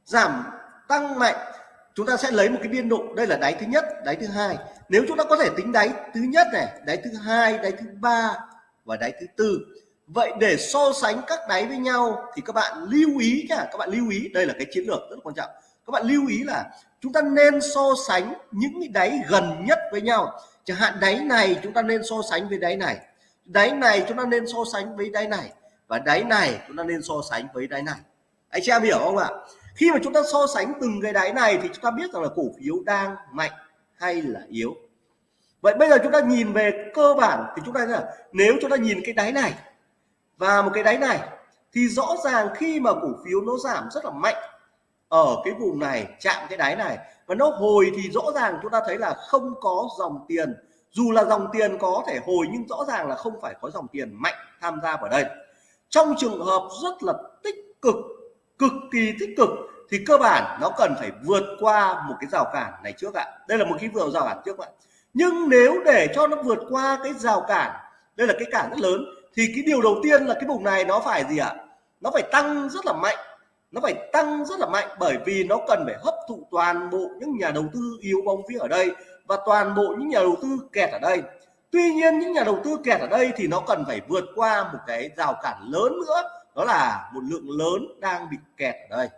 S1: Giảm tăng mạnh. Chúng ta sẽ lấy một cái biên độ. Đây là đáy thứ nhất, đáy thứ hai. Nếu chúng ta có thể tính đáy thứ nhất này, đáy thứ hai, đáy thứ ba và đáy thứ tư vậy để so sánh các đáy với nhau thì các bạn lưu ý nhá các bạn lưu ý, đây là cái chiến lược rất quan trọng. Các bạn lưu ý là chúng ta nên so sánh những cái đáy gần nhất với nhau. Chẳng hạn đáy này chúng ta nên so sánh với đáy này đáy này chúng ta nên so sánh với đáy này, và đáy này chúng ta nên so sánh với đáy này. Anh chị em hiểu không ạ? Khi mà chúng ta so sánh từng cái đáy này thì chúng ta biết rằng là cổ phiếu đang mạnh hay là yếu. Vậy bây giờ chúng ta nhìn về cơ bản thì chúng ta là nếu chúng ta nhìn cái đáy này và một cái đáy này thì rõ ràng khi mà cổ phiếu nó giảm rất là mạnh ở cái vùng này, chạm cái đáy này. Và nó hồi thì rõ ràng chúng ta thấy là không có dòng tiền. Dù là dòng tiền có thể hồi nhưng rõ ràng là không phải có dòng tiền mạnh tham gia vào đây. Trong trường hợp rất là tích cực cực kỳ tích cực thì cơ bản nó cần phải vượt qua một cái rào cản này trước ạ. Đây là một cái vừa rào cản trước ạ. Nhưng nếu để cho nó vượt qua cái rào cản, đây là cái cản rất lớn thì cái điều đầu tiên là cái vùng này nó phải gì ạ? Nó phải tăng rất là mạnh. Nó phải tăng rất là mạnh bởi vì nó cần phải hấp thụ toàn bộ những nhà đầu tư yếu bóng vía ở đây và toàn bộ những nhà đầu tư kẹt ở đây. Tuy nhiên, những nhà đầu tư kẹt ở đây thì nó cần phải vượt qua một cái rào cản lớn nữa, đó là một lượng lớn đang bị kẹt ở đây.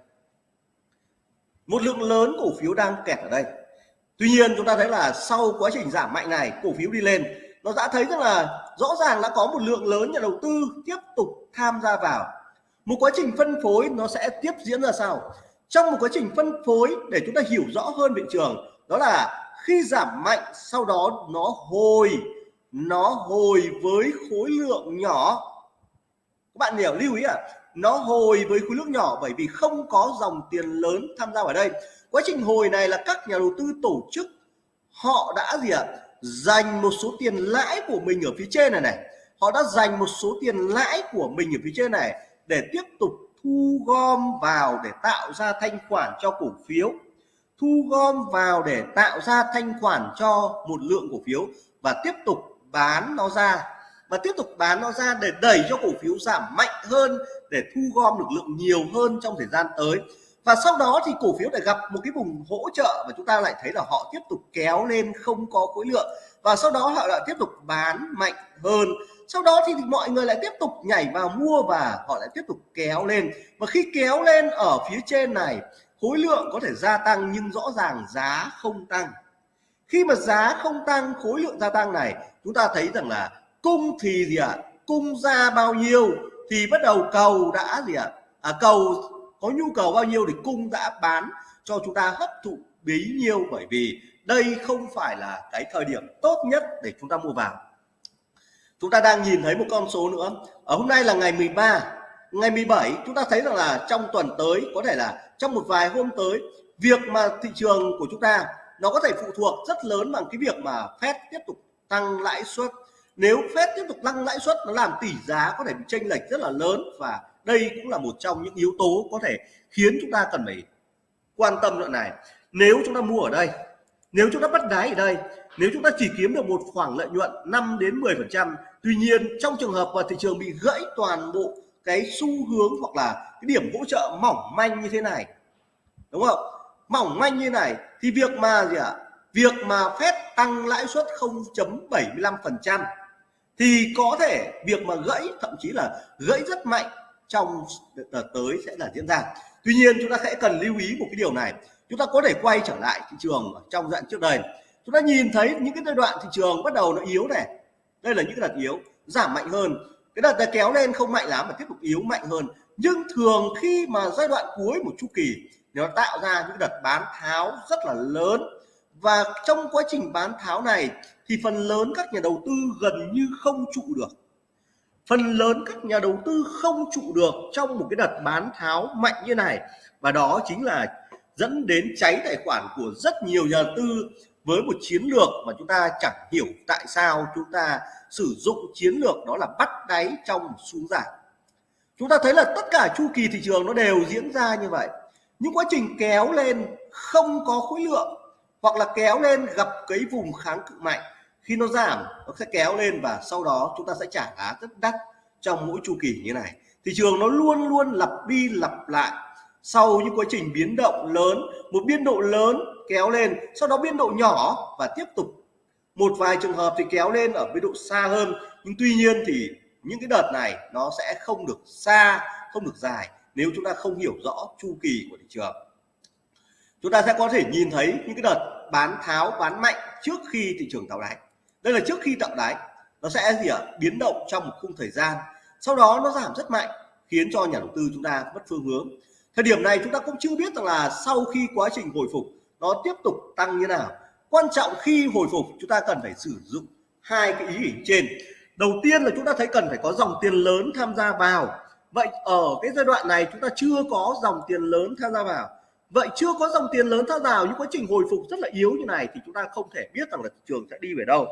S1: Một lượng lớn cổ phiếu đang kẹt ở đây. Tuy nhiên, chúng ta thấy là sau quá trình giảm mạnh này, cổ phiếu đi lên, nó đã thấy rằng là rõ ràng đã có một lượng lớn nhà đầu tư tiếp tục tham gia vào. Một quá trình phân phối nó sẽ tiếp diễn ra sao trong một quá trình phân phối để chúng ta hiểu rõ hơn thị trường, đó là khi giảm mạnh, sau đó nó hồi nó hồi với khối lượng nhỏ. Các bạn hiểu, lưu ý à? Nó hồi với khối lượng nhỏ bởi vì không có dòng tiền lớn tham gia vào đây. Quá trình hồi này là các nhà đầu tư tổ chức, họ đã gì ạ? à? Dành một số tiền lãi của mình ở phía trên này này. Họ đã dành một số tiền lãi của mình ở phía trên này để tiếp tục thu gom vào để tạo ra thanh khoản cho cổ phiếu. Thu gom vào để tạo ra thanh khoản cho một lượng cổ phiếu và tiếp tục bán nó ra. Và tiếp tục bán nó ra để đẩy cho cổ phiếu giảm mạnh hơn, để thu gom được lượng nhiều hơn trong thời gian tới và sau đó thì cổ phiếu lại gặp một cái vùng hỗ trợ và chúng ta lại thấy là họ tiếp tục kéo lên không có khối lượng và sau đó họ lại tiếp tục bán mạnh hơn sau đó thì, mọi người lại tiếp tục nhảy vào mua và họ lại tiếp tục kéo lên và khi kéo lên ở phía trên này khối lượng có thể gia tăng nhưng rõ ràng giá không tăng khi mà giá không tăng khối lượng gia tăng này chúng ta thấy rằng là cung thì gì ạ à? cung ra bao nhiêu thì bắt đầu cầu đã gì ạ à? à, cầu có nhu cầu bao nhiêu thì cung đã bán cho chúng ta hấp thụ bấy nhiêu. Bởi vì đây không phải là cái thời điểm tốt nhất để chúng ta mua vào. Chúng ta đang nhìn thấy một con số nữa. Ở hôm nay là ngày 13 ngày 17 chúng ta thấy rằng là trong tuần tới, có thể là trong một vài hôm tới, việc mà thị trường của chúng ta nó có thể phụ thuộc rất lớn bằng cái việc mà Fed tiếp tục tăng lãi suất. Nếu Fed tiếp tục tăng lãi suất, nó làm tỷ giá có thể bị chênh lệch rất là lớn và đây cũng là một trong những yếu tố có thể khiến chúng ta cần phải quan tâm đoạn này nếu chúng ta mua ở đây, nếu chúng ta bắt đáy ở đây, nếu chúng ta chỉ kiếm được một khoảng lợi nhuận 5 đến 10 phần trăm, tuy nhiên trong trường hợp mà thị trường bị gãy toàn bộ cái xu hướng hoặc là cái điểm hỗ trợ mỏng manh như thế này, đúng không mỏng manh như này thì việc mà gì ạ à? việc mà phép tăng lãi suất 0.75% thì có thể việc mà gãy, thậm chí là gãy rất mạnh trong đợt tới sẽ là diễn ra. Tuy nhiên, chúng ta sẽ cần lưu ý một cái điều này. Chúng ta có thể quay trở lại thị trường trong đoạn trước đây. Chúng ta nhìn thấy những cái giai đoạn thị trường bắt đầu nó yếu này. Đây là những đợt yếu, giảm mạnh hơn. Cái đợt này kéo lên không mạnh lắm mà tiếp tục yếu mạnh hơn. Nhưng thường khi mà giai đoạn cuối một chu kỳ nó tạo ra những đợt bán tháo rất là lớn. Và trong quá trình bán tháo này thì phần lớn các nhà đầu tư gần như không trụ được phần lớn các nhà đầu tư không trụ được trong một cái đợt bán tháo mạnh như này. Và đó chính là dẫn đến cháy tài khoản của rất nhiều nhà đầu tư với một chiến lược mà chúng ta chẳng hiểu tại sao chúng ta sử dụng chiến lược đó là bắt đáy trong xuống giảm. Chúng ta thấy là tất cả chu kỳ thị trường nó đều diễn ra như vậy. Những quá trình kéo lên không có khối lượng hoặc là kéo lên gặp cái vùng kháng cự mạnh khi nó giảm, nó sẽ kéo lên và sau đó chúng ta sẽ trả giá rất đắt trong mỗi chu kỳ như này. Thị trường nó luôn luôn lặp đi lặp lại sau những quá trình biến động lớn, một biên độ lớn kéo lên, sau đó biên độ nhỏ và tiếp tục. Một vài trường hợp thì kéo lên ở biên độ xa hơn, nhưng tuy nhiên thì những cái đợt này nó sẽ không được xa, không được dài nếu chúng ta không hiểu rõ chu kỳ của thị trường. Chúng ta sẽ có thể nhìn thấy những cái đợt bán tháo, bán mạnh trước khi thị trường tạo đáy đây là trước khi tạo đáy. Nó sẽ gì ạ? Biến động trong một khung thời gian. Sau đó nó giảm rất mạnh, khiến cho nhà đầu tư chúng ta mất phương hướng. Thời điểm này chúng ta cũng chưa biết rằng là sau khi quá trình hồi phục, nó tiếp tục tăng như nào. Quan trọng khi hồi phục, chúng ta cần phải sử dụng hai cái ý hình trên. Đầu tiên là chúng ta thấy cần phải có dòng tiền lớn tham gia vào. Vậy ở cái giai đoạn này chúng ta chưa có dòng tiền lớn tham gia vào. Vậy chưa có dòng tiền lớn tham gia vào những quá trình hồi phục rất là yếu như này thì chúng ta không thể biết rằng là thị trường sẽ đi về đâu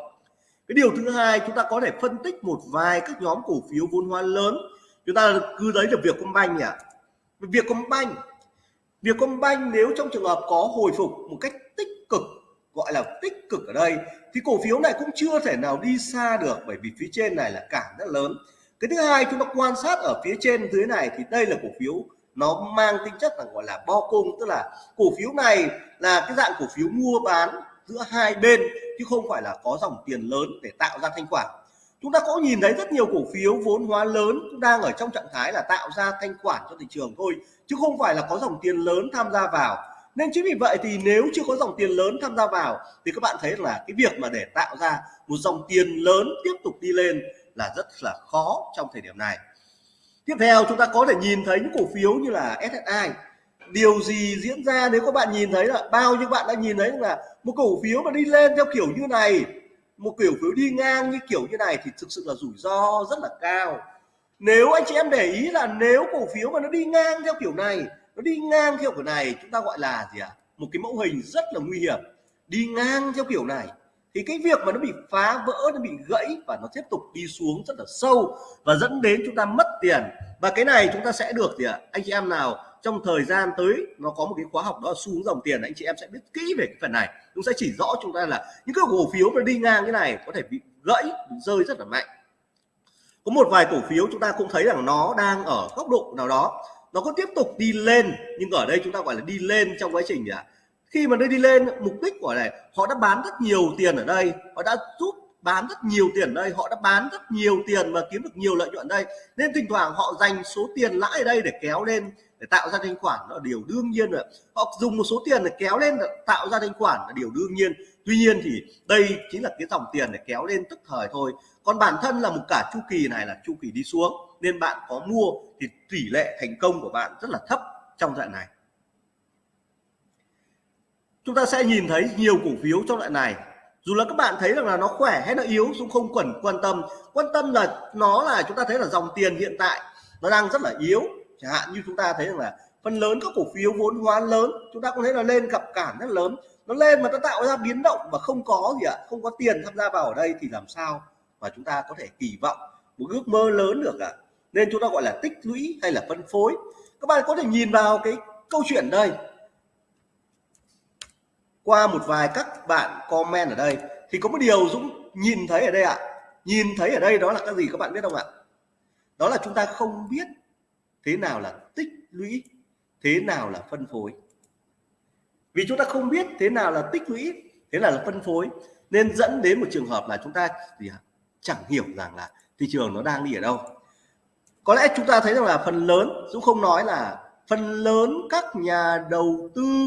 S1: cái điều thứ hai, chúng ta có thể phân tích một vài các nhóm cổ phiếu vốn hóa lớn. Chúng ta cứ lấy được việc công nhỉ? Việc công banh việc công banh nếu trong trường hợp có hồi phục một cách tích cực, gọi là tích cực ở đây, thì cổ phiếu này cũng chưa thể nào đi xa được bởi vì phía trên này là cản rất lớn. Cái thứ hai, chúng ta quan sát ở phía trên dưới này thì đây là cổ phiếu nó mang tính chất là gọi là bo cung, tức là cổ phiếu này là cái dạng cổ phiếu mua bán giữa hai bên, chứ không phải là có dòng tiền lớn để tạo ra thanh khoản. Chúng ta có nhìn thấy rất nhiều cổ phiếu vốn hóa lớn cũng đang ở trong trạng thái là tạo ra thanh khoản cho thị trường thôi, chứ không phải là có dòng tiền lớn tham gia vào. Nên chính vì vậy thì nếu chưa có dòng tiền lớn tham gia vào, thì các bạn thấy là cái việc mà để tạo ra một dòng tiền lớn tiếp tục đi lên là rất là khó trong thời điểm này. Tiếp theo chúng ta có thể nhìn thấy những cổ phiếu như là SSI điều gì diễn ra nếu các bạn nhìn thấy là bao nhiêu bạn đã nhìn thấy là một cổ phiếu mà đi lên theo kiểu như này, một kiểu phiếu đi ngang như kiểu như này thì thực sự là rủi ro rất là cao nếu anh chị em để ý là nếu cổ phiếu mà nó đi ngang theo kiểu này, nó đi ngang theo kiểu này, chúng ta gọi là gì ạ à? một cái mẫu hình rất là nguy hiểm đi ngang theo kiểu này, thì cái việc mà nó bị phá vỡ, nó bị gãy và nó tiếp tục đi xuống rất là sâu và dẫn đến chúng ta mất tiền và cái này chúng ta sẽ được gì ạ à? anh chị em nào trong thời gian tới nó có một cái khóa học đó là xu hướng dòng tiền anh chị em sẽ biết kỹ về cái phần này. Chúng sẽ chỉ rõ chúng ta là những cái cổ phiếu mà đi ngang cái này có thể bị gãy bị rơi rất là mạnh. Có một vài cổ phiếu chúng ta cũng thấy rằng nó đang ở góc độ nào đó. Nó có tiếp tục đi lên nhưng ở đây chúng ta gọi là đi lên trong quá trình à, khi mà nó đi lên mục đích của này họ đã bán rất nhiều tiền ở đây họ đã giúp bán rất nhiều tiền ở đây họ đã bán rất nhiều tiền và kiếm được nhiều lợi nhuận ở đây. Nên thỉnh thoảng họ dành số tiền lãi ở đây để kéo lên để tạo ra thanh khoản là điều đương nhiên rồi. Họ dùng một số tiền để kéo lên để tạo ra thanh khoản là điều đương nhiên. Tuy nhiên thì đây chính là cái dòng tiền để kéo lên tức thời thôi. Còn bản thân là một cả chu kỳ này là chu kỳ đi xuống, nên bạn có mua thì tỷ lệ thành công của bạn rất là thấp trong đoạn này. Chúng ta sẽ nhìn thấy nhiều cổ phiếu trong loại này. Dù là các bạn thấy rằng là nó khỏe hay nó yếu cũng không cần quan tâm. Quan tâm là nó là, chúng ta thấy là dòng tiền hiện tại nó đang rất là yếu chẳng hạn như chúng ta thấy rằng là phần lớn các cổ phiếu vốn hóa lớn, chúng ta cũng thấy là lên gặp cản rất lớn. Nó lên mà nó tạo ra biến động mà không có gì ạ, không có tiền tham gia vào ở đây thì làm sao mà chúng ta có thể kỳ vọng một ước mơ lớn được ạ? Nên chúng ta gọi là tích lũy hay là phân phối. Các bạn có thể nhìn vào cái câu chuyện đây. Qua một vài các bạn comment ở đây thì có một điều Dũng nhìn thấy ở đây ạ. Nhìn thấy ở đây đó là cái gì các bạn biết không ạ? Đó là chúng ta không biết thế nào là tích lũy? Thế nào là phân phối? Vì chúng ta không biết thế nào là tích lũy, thế nào là phân phối, nên dẫn đến một trường hợp là chúng ta gì à? chẳng hiểu rằng là thị trường nó đang đi ở đâu. Có lẽ chúng ta thấy rằng là phần lớn Dũng không nói là phần lớn các nhà đầu tư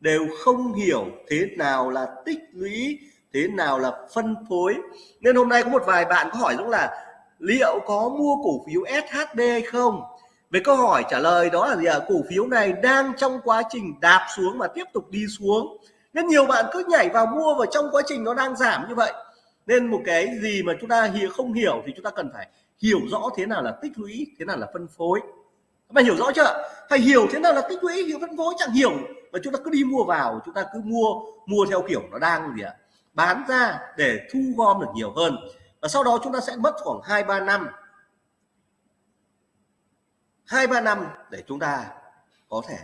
S1: đều không hiểu thế nào là tích lũy, thế nào là phân phối. Nên hôm nay có một vài bạn có hỏi Dũng là liệu có mua cổ phiếu SHB hay không? Về câu hỏi trả lời đó là gì ạ? À? cổ phiếu này đang trong quá trình đạp xuống và tiếp tục đi xuống. Nên nhiều bạn cứ nhảy vào mua và trong quá trình nó đang giảm như vậy. Nên một cái gì mà chúng ta hiểu không hiểu thì chúng ta cần phải hiểu rõ thế nào là tích lũy, thế nào là phân phối. Các bạn hiểu rõ chưa? Phải hiểu thế nào là tích lũy, hiểu phân phối, chẳng hiểu. Mà chúng ta cứ đi mua vào, chúng ta cứ mua mua theo kiểu nó đang gì ạ? Bán ra để thu gom được nhiều hơn và sau đó chúng ta sẽ mất khoảng hai ba năm. Hai ba năm để chúng ta có thể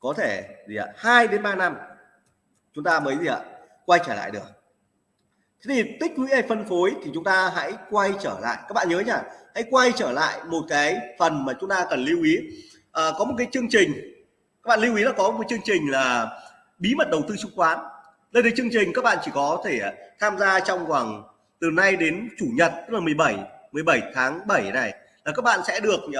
S1: có thể gì ạ? Hai đến ba năm chúng ta mới gì ạ? Quay trở lại được. Thế thì tích lũy hay phân phối thì chúng ta hãy quay trở lại. Các bạn nhớ nhá hãy quay trở lại một cái phần mà chúng ta cần lưu ý. À, có một cái chương trình các bạn lưu ý là có một chương trình là bí mật đầu tư chứng khoán. Đây là chương trình các bạn chỉ có thể tham gia trong khoảng từ nay đến chủ nhật tức là 17 17 tháng 7 này là các bạn sẽ được uh,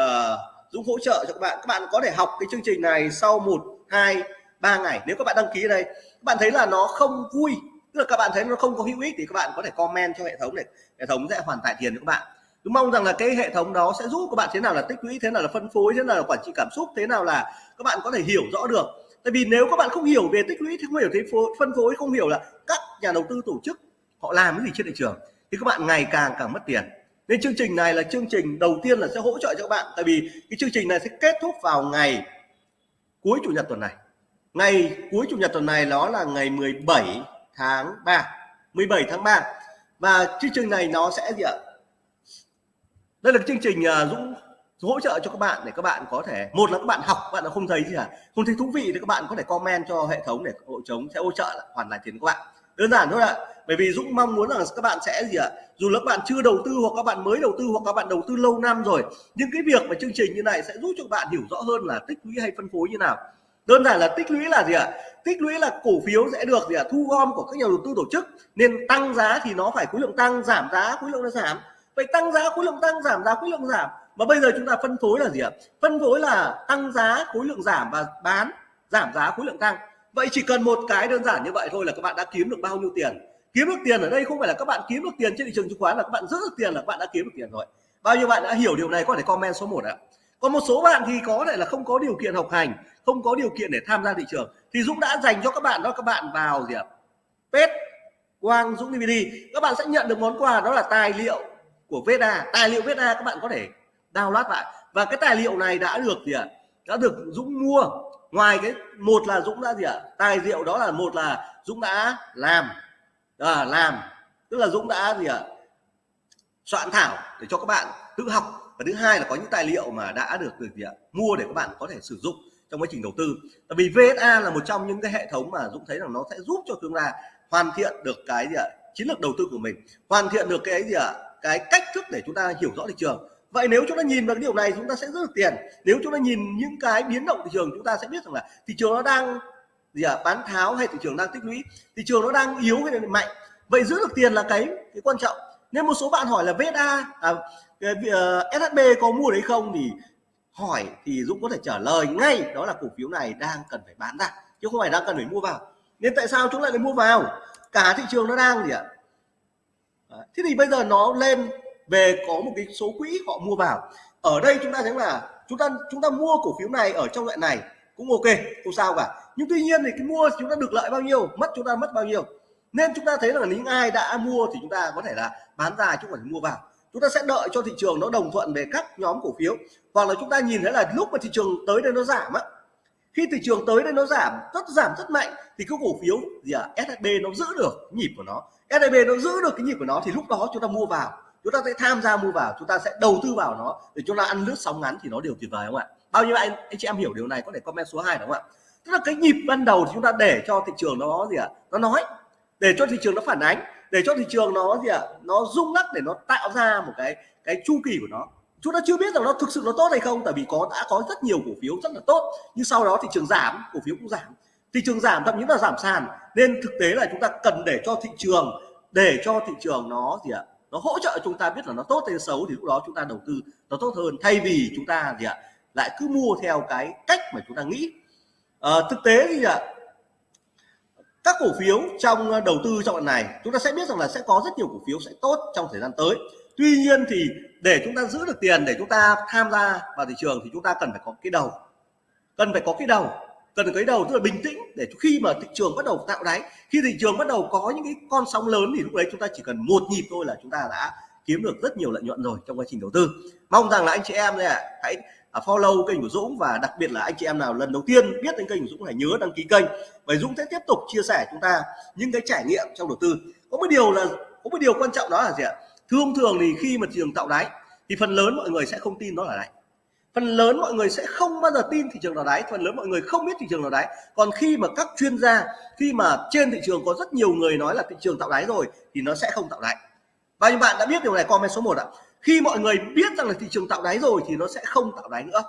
S1: Dũng hỗ trợ cho các bạn. Các bạn có thể học cái chương trình này sau một hai ba ngày. Nếu các bạn đăng ký ở đây các bạn thấy là nó không vui tức là các bạn thấy nó không có hữu ích thì các bạn có thể comment cho hệ thống này, hệ thống sẽ hoàn tại tiền cho các bạn. Tôi mong rằng là cái hệ thống đó sẽ giúp các bạn thế nào là tích lũy thế nào là phân phối thế nào là quản trị cảm xúc thế nào là các bạn có thể hiểu rõ được. Tại vì nếu các bạn không hiểu về tích lũy thì không hiểu thế phân phối không hiểu là các nhà đầu tư tổ chức họ làm cái gì trên thị trường thì các bạn ngày càng càng mất tiền. Nên chương trình này là chương trình đầu tiên là sẽ hỗ trợ cho các bạn, tại vì cái chương trình này sẽ kết thúc vào ngày cuối chủ nhật tuần này. Ngày cuối chủ nhật tuần này đó là ngày 17 tháng 3 17 tháng 3 và chương trình này nó sẽ gì ạ? Đây là chương trình à, Dũng hỗ trợ cho các bạn để các bạn có thể, một là các bạn học bạn là không thấy gì cả, không thấy thú vị thì các bạn có thể comment cho hệ thống để hộ chống, sẽ hỗ trợ hoàn lại tiền các bạn đơn giản thôi ạ. Bởi vì Dũng mong muốn rằng các bạn sẽ gì ạ? Dù là các bạn chưa đầu tư hoặc các bạn mới đầu tư hoặc các bạn đầu tư lâu năm rồi, nhưng cái việc mà chương trình như này sẽ giúp cho các bạn hiểu rõ hơn là tích lũy hay phân phối như nào. Đơn giản là tích lũy là gì ạ? Tích lũy là cổ phiếu sẽ được gì ạ? Thu gom của các nhà đầu tư tổ chức. Nên tăng giá thì nó phải khối lượng tăng, giảm giá, khối lượng nó giảm. Vậy tăng giá, khối lượng tăng, giảm giá, khối lượng giảm. Mà bây giờ chúng ta phân phối là gì ạ? Phân phối là tăng giá, khối lượng giảm và bán, giảm giá, khối lượng tăng vậy chỉ cần một cái đơn giản như vậy thôi là các bạn đã kiếm được bao nhiêu tiền. Kiếm được tiền ở đây không phải là các bạn kiếm được tiền trên thị trường chứng khoán là các bạn giữ được tiền là các bạn đã kiếm được tiền rồi. Bao nhiêu bạn đã hiểu điều này có thể comment số 1 ạ. Còn một số bạn thì có thể là không có điều kiện học hành, không có điều kiện để tham gia thị trường. Thì Dũng đã dành cho các bạn đó, các bạn vào gì ạ? Pet, Quang, Dũng DVD các bạn sẽ nhận được món quà đó là tài liệu của Veda. Tài liệu Veda các bạn có thể download lại. Và cái tài liệu này đã được gì ạ? Đã được Dũng mua ngoài cái một là Dũng đã gì ạ? Tài liệu đó là một là Dũng đã làm. À, làm. Tức là Dũng đã gì ạ? Soạn thảo để cho các bạn tự học. Và thứ hai là có những tài liệu mà đã được được gì ạ? Mua để các bạn có thể sử dụng trong quá trình đầu tư. Tại vì VSA là một trong những cái hệ thống mà Dũng thấy rằng nó sẽ giúp cho chúng ta hoàn thiện được cái gì ạ? Chiến lược đầu tư của mình. Hoàn thiện được cái gì ạ? Cái cách thức để chúng ta hiểu rõ thị trường vậy nếu chúng ta nhìn vào cái điều này chúng ta sẽ giữ được tiền nếu chúng ta nhìn những cái biến động thị trường chúng ta sẽ biết rằng là thị trường nó đang gì à, bán tháo hay thị trường đang tích lũy thị trường nó đang yếu hay là mạnh. Vậy giữ được tiền là cái cái quan trọng. Nên một số bạn hỏi là VSA à, ờ, SHB có mua đấy không thì hỏi thì Dũng có thể trả lời ngay. Đó là cổ phiếu này đang cần phải bán ra chứ không phải đang cần phải mua vào. Nên tại sao chúng lại lại mua vào? Cả thị trường nó đang gì ạ? Ờ, thế thì bây giờ nó lên về có một cái số quỹ họ mua vào. Ở đây chúng ta thấy là chúng ta chúng ta mua cổ phiếu này ở trong loại này cũng ok, không sao cả. Nhưng tuy nhiên thì cái mua chúng ta được lợi bao nhiêu, mất chúng ta mất bao nhiêu. Nên chúng ta thấy là những ai đã mua thì chúng ta có thể là bán ra chứ không phải mua vào. Chúng ta sẽ đợi cho thị trường nó đồng thuận về các nhóm cổ phiếu. Hoặc là chúng ta nhìn thấy là lúc mà thị trường tới đây nó giảm á, khi thị trường tới đây nó giảm, rất giảm rất mạnh, thì cái cổ phiếu gì à SHB nó giữ được nhịp của nó. SHB nó giữ được cái nhịp của nó thì lúc đó chúng ta mua vào chúng ta sẽ tham gia mua vào, chúng ta sẽ đầu tư vào nó để chúng ta ăn lướt sóng ngắn thì nó đều tuyệt vời không ạ? Bao nhiêu anh anh chị em hiểu điều này, có thể comment số 2 đúng không ạ? Tức là cái nhịp ban đầu thì chúng ta để cho thị trường nó gì ạ? À? nó nói, để cho thị trường nó phản ánh, để cho thị trường nó gì ạ? À? nó rung lắc để nó tạo ra một cái cái chu kỳ của nó. Chúng ta chưa biết rằng nó thực sự nó tốt hay không, tại vì có, đã có rất nhiều cổ phiếu rất là tốt, nhưng sau đó thị trường giảm, cổ phiếu cũng giảm. Thị trường giảm, thậm chí là giảm sàn, nên thực tế là chúng ta cần để cho thị trường, để cho thị trường nó gì ạ? Nó hỗ trợ chúng ta biết là nó tốt hay xấu thì lúc đó chúng ta đầu tư nó tốt hơn. Thay vì chúng ta gì ạ lại cứ mua theo cái cách mà chúng ta nghĩ. À, thực tế thì ạ các cổ phiếu trong ờ, đầu tư trong lần này chúng ta sẽ biết rằng là sẽ có rất nhiều cổ phiếu sẽ tốt trong thời gian tới. Tuy nhiên thì để chúng ta giữ được tiền để chúng ta tham gia vào thị trường thì chúng ta cần phải có cái đầu. Cần phải có cái đầu cần cái đầu, tức là bình tĩnh để khi mà thị trường bắt đầu tạo đáy. Khi thị trường bắt đầu có những cái con sóng lớn thì lúc đấy chúng ta chỉ cần một nhịp thôi là chúng ta đã kiếm được rất nhiều lợi nhuận rồi trong quá trình đầu tư. Mong rằng là anh chị em này hãy à, follow kênh của Dũng và đặc biệt là anh chị em nào lần đầu tiên biết đến kênh của Dũng hãy nhớ đăng ký kênh. Và Dũng sẽ tiếp tục chia sẻ chúng ta những cái trải nghiệm trong đầu tư. Có một điều là, có một điều quan trọng đó là gì ạ? Thông thường thì khi mà thị trường tạo đáy, thì phần lớn mọi người sẽ không tin nó là đáy phần lớn mọi người sẽ không bao giờ tin thị trường nào đáy, phần lớn mọi người không biết thị trường nào đáy. Còn khi mà các chuyên gia, khi mà trên thị trường có rất nhiều người nói là thị trường tạo đáy rồi, thì nó sẽ không tạo đáy. Và như bạn đã biết điều này, comment số 1 ạ. Khi mọi người biết rằng là thị trường tạo đáy rồi thì nó sẽ không tạo đáy nữa.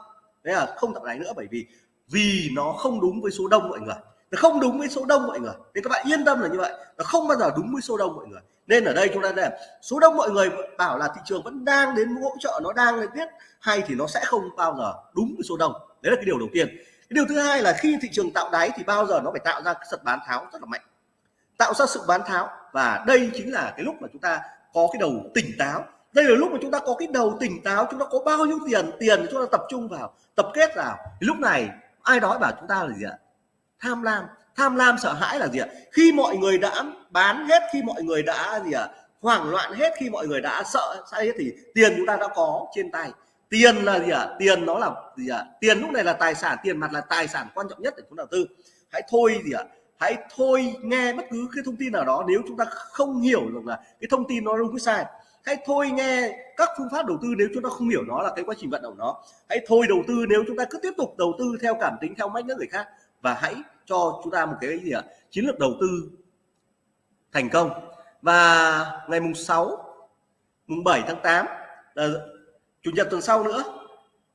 S1: Đấy là không tạo đáy nữa bởi vì vì nó không đúng với số đông mọi người. Nó không đúng với số đông mọi người. Thì các bạn yên tâm là như vậy. Nó không bao giờ đúng với số đông mọi người nên ở đây chúng ta xem, số đông mọi người bảo là thị trường vẫn đang đến hỗ trợ, nó đang lên tiếp hay thì nó sẽ không bao giờ đúng với số đông. Đấy là cái điều đầu tiên. Cái điều thứ hai là khi thị trường tạo đáy thì bao giờ nó phải tạo ra cái sật bán tháo rất là mạnh. Tạo ra sự bán tháo và đây chính là cái lúc mà chúng ta có cái đầu tỉnh táo. Đây là lúc mà chúng ta có cái đầu tỉnh táo, chúng ta có bao nhiêu tiền tiền chúng ta tập trung vào, tập kết vào. Thì lúc này ai đó bảo chúng ta là gì ạ? Tham lam tham lam, sợ hãi là gì ạ? Khi mọi người đã bán hết, khi mọi người đã gì ạ? Hoảng loạn hết, khi mọi người đã sợ sai hết thì tiền chúng ta đã có trên tay. Tiền là gì ạ? Tiền nó là gì ạ? Tiền lúc này là tài sản, tiền mặt là tài sản quan trọng nhất để chúng đầu tư. Hãy thôi gì ạ? Hãy thôi nghe bất cứ cái thông tin nào đó nếu chúng ta không hiểu được là cái thông tin nó đúng cái sai. Hãy thôi nghe các phương pháp đầu tư nếu chúng ta không hiểu nó là cái quá trình vận động nó. Hãy thôi đầu tư nếu chúng ta cứ tiếp tục đầu tư theo cảm tính, theo mách nước người khác. Và hãy cho chúng ta một cái gì ạ chiến lược đầu tư thành công. Và ngày mùng 6 mùng 7 tháng 8 là chủ nhật tuần sau nữa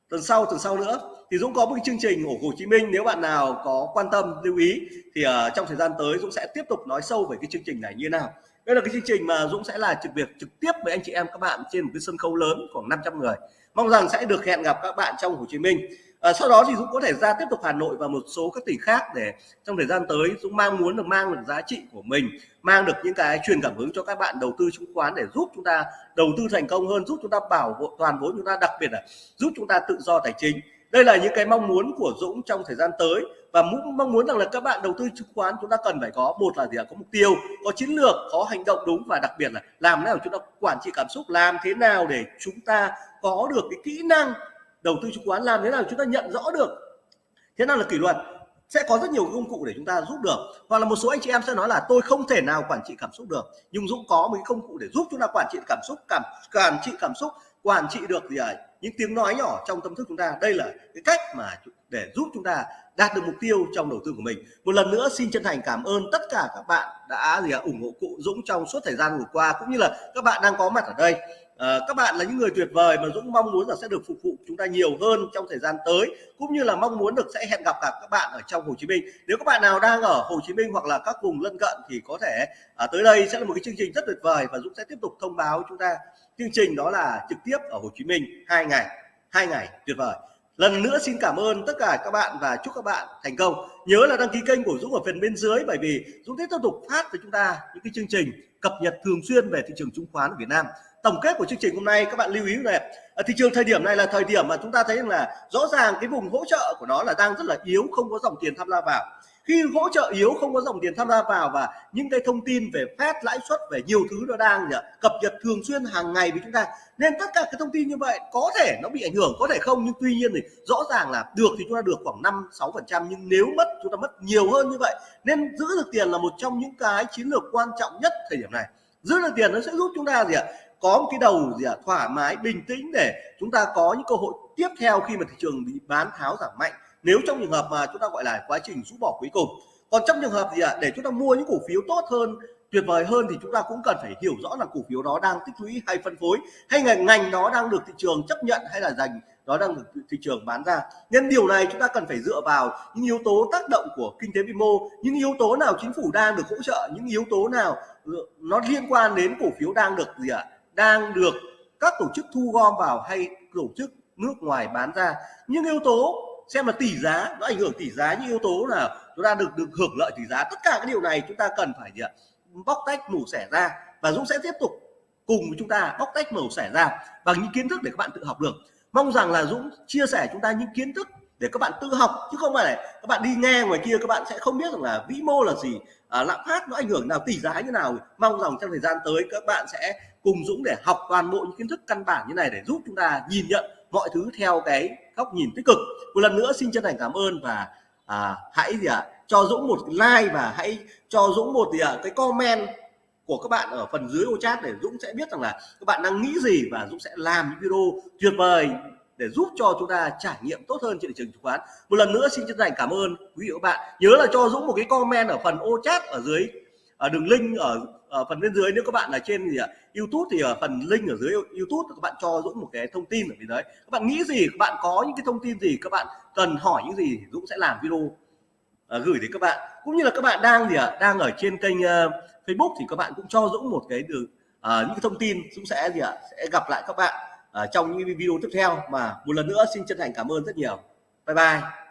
S1: tuần sau tuần sau nữa thì Dũng có một cái chương trình ở Hồ Chí Minh. Nếu bạn nào có quan tâm lưu ý thì uh, trong thời gian tới Dũng sẽ tiếp tục nói sâu về cái chương trình này như nào. Đây là cái chương trình mà Dũng sẽ là trực việc trực tiếp với anh chị em các bạn trên một cái sân khấu lớn khoảng 500 người. Mong rằng sẽ được hẹn gặp các bạn trong Hồ Chí Minh à, sau đó thì Dũng có thể ra tiếp tục Hà Nội và một số các tỉnh khác để trong thời gian tới Dũng mang muốn được mang được giá trị của mình mang được những cái truyền cảm hứng cho các bạn đầu tư chứng khoán để giúp chúng ta đầu tư thành công hơn giúp chúng ta bảo hộ toàn vốn chúng ta đặc biệt là giúp chúng ta tự do tài chính. Đây là những cái mong muốn của Dũng trong thời gian tới và mong muốn rằng là các bạn đầu tư chứng khoán chúng ta cần phải có một là gì ạ? Có mục tiêu có chiến lược có hành động đúng và đặc biệt là làm thế nào chúng ta quản trị cảm xúc làm thế nào để chúng ta có được cái kỹ năng đầu tư chứng khoán làm thế nào chúng ta nhận rõ được? Thế nào là kỷ luật? Sẽ có rất nhiều công cụ để chúng ta giúp được. Hoặc là một số anh chị em sẽ nói là tôi không thể nào quản trị cảm xúc được. Nhưng Dũng có một cái công cụ để giúp chúng ta quản trị cảm xúc cảm quản trị cảm xúc quản trị được gì à, những tiếng nói nhỏ trong tâm thức chúng ta. Đây là cái cách mà để giúp chúng ta đạt được mục tiêu trong đầu tư của mình. Một lần nữa xin chân thành cảm ơn tất cả các bạn đã gì à, ủng hộ cụ Dũng trong suốt thời gian vừa qua cũng như là các bạn đang có mặt ở đây à, các bạn là những người tuyệt vời mà Dũng mong muốn là sẽ được phục vụ chúng ta nhiều hơn trong thời gian tới cũng như là mong muốn được sẽ hẹn gặp cả các bạn ở trong Hồ Chí Minh. Nếu các bạn nào đang ở Hồ Chí Minh hoặc là các vùng lân cận thì có thể à, tới đây sẽ là một cái chương trình rất tuyệt vời và Dũng sẽ tiếp tục thông báo chúng ta chương trình đó là trực tiếp ở Hồ Chí Minh hai ngày hai ngày tuyệt vời. Lần nữa xin cảm ơn tất cả các bạn và chúc các bạn thành công. Nhớ là đăng ký kênh của Dũng ở phần bên dưới bởi vì Dũng sẽ tiếp tục phát với chúng ta những cái chương trình cập nhật thường xuyên về thị trường chứng khoán của Việt Nam tổng kết của chương trình hôm nay, các bạn lưu ý này. Ở thị trường thời điểm này là thời điểm mà chúng ta thấy là rõ ràng cái vùng hỗ trợ của nó là đang rất là yếu, không có dòng tiền tham gia vào. Khi hỗ trợ yếu, không có dòng tiền tham gia vào và những cái thông tin về phép lãi suất, về nhiều thứ nó đang cập nhật thường xuyên hàng ngày với chúng ta, nên tất cả cái thông tin như vậy có thể nó bị ảnh hưởng, có thể không, nhưng tuy nhiên thì rõ ràng là được thì chúng ta được khoảng 5 6 phần trăm, nhưng nếu mất chúng ta mất nhiều hơn như vậy. Nên giữ được tiền là một trong những cái chiến lược quan trọng nhất thời điểm này. Giữ được tiền nó sẽ giúp chúng ta gì ạ? Có một cái đầu gì ạ thoải mái, bình tĩnh để chúng ta có những cơ hội tiếp theo khi mà thị trường bị bán tháo giảm mạnh. Nếu trong trường hợp mà chúng ta gọi là quá trình rũ bỏ cuối cùng. Còn trong trường hợp gì ạ, để chúng ta mua những cổ phiếu tốt hơn, tuyệt vời hơn thì chúng ta cũng cần phải hiểu rõ là cổ phiếu đó đang tích lũy hay phân phối, hay ngành ngành đó đang được thị trường chấp nhận hay là dành, đó đang được thị trường bán ra. Nhân điều này chúng ta cần phải dựa vào những yếu tố tác động của kinh tế vĩ mô, những yếu tố nào chính phủ đang được hỗ trợ, những yếu tố nào ừ, nó liên quan đến cổ phiếu đang được gì ạ đang được các tổ chức thu gom vào hay tổ chức nước ngoài bán ra. Những yếu tố xem là tỷ giá nó ảnh hưởng tỷ giá. Những yếu tố là chúng ta được được hưởng lợi tỷ giá. Tất cả cái điều này chúng ta cần phải gì ạ? Bóc tách mổ xẻ ra. Và Dũng sẽ tiếp tục cùng với chúng ta bóc tách mổ xẻ ra bằng những kiến thức để các bạn tự học được. Mong rằng là Dũng chia sẻ chúng ta những kiến thức để các bạn tự học chứ không phải là các bạn đi nghe ngoài kia các bạn sẽ không biết rằng là vĩ mô là gì à, lạm phát nó ảnh hưởng nào tỷ giá như nào. Mong rằng trong thời gian tới các bạn sẽ cùng Dũng để học toàn bộ những kiến thức căn bản như này để giúp chúng ta nhìn nhận mọi thứ theo cái góc nhìn tích cực. Một lần nữa xin chân thành cảm ơn và à, hãy gì ạ à, cho Dũng một like và hãy cho Dũng một gì ạ à, cái comment của các bạn ở phần dưới ô chat để Dũng sẽ biết rằng là các bạn đang nghĩ gì và Dũng sẽ làm những video tuyệt vời để giúp cho chúng ta trải nghiệm tốt hơn trên thị trường chứng khoán. Một lần nữa xin chân thành cảm ơn quý vị và các bạn. Nhớ là cho Dũng một cái comment ở phần ô chat ở dưới ở đường link ở, ở phần bên dưới nếu các bạn là trên gì ạ YouTube thì ở phần link ở dưới YouTube các bạn cho Dũng một cái thông tin ở bên đấy các bạn nghĩ gì các bạn có những cái thông tin gì các bạn cần hỏi những gì Dũng sẽ làm video à, gửi đến các bạn. Cũng như là các bạn đang gì ạ đang ở trên kênh uh, Facebook thì các bạn cũng cho Dũng một cái đường uh, những cái thông tin. Dũng sẽ gì ạ sẽ gặp lại các bạn uh, trong những video tiếp theo. Mà một lần nữa xin chân thành cảm ơn rất nhiều. Bye bye.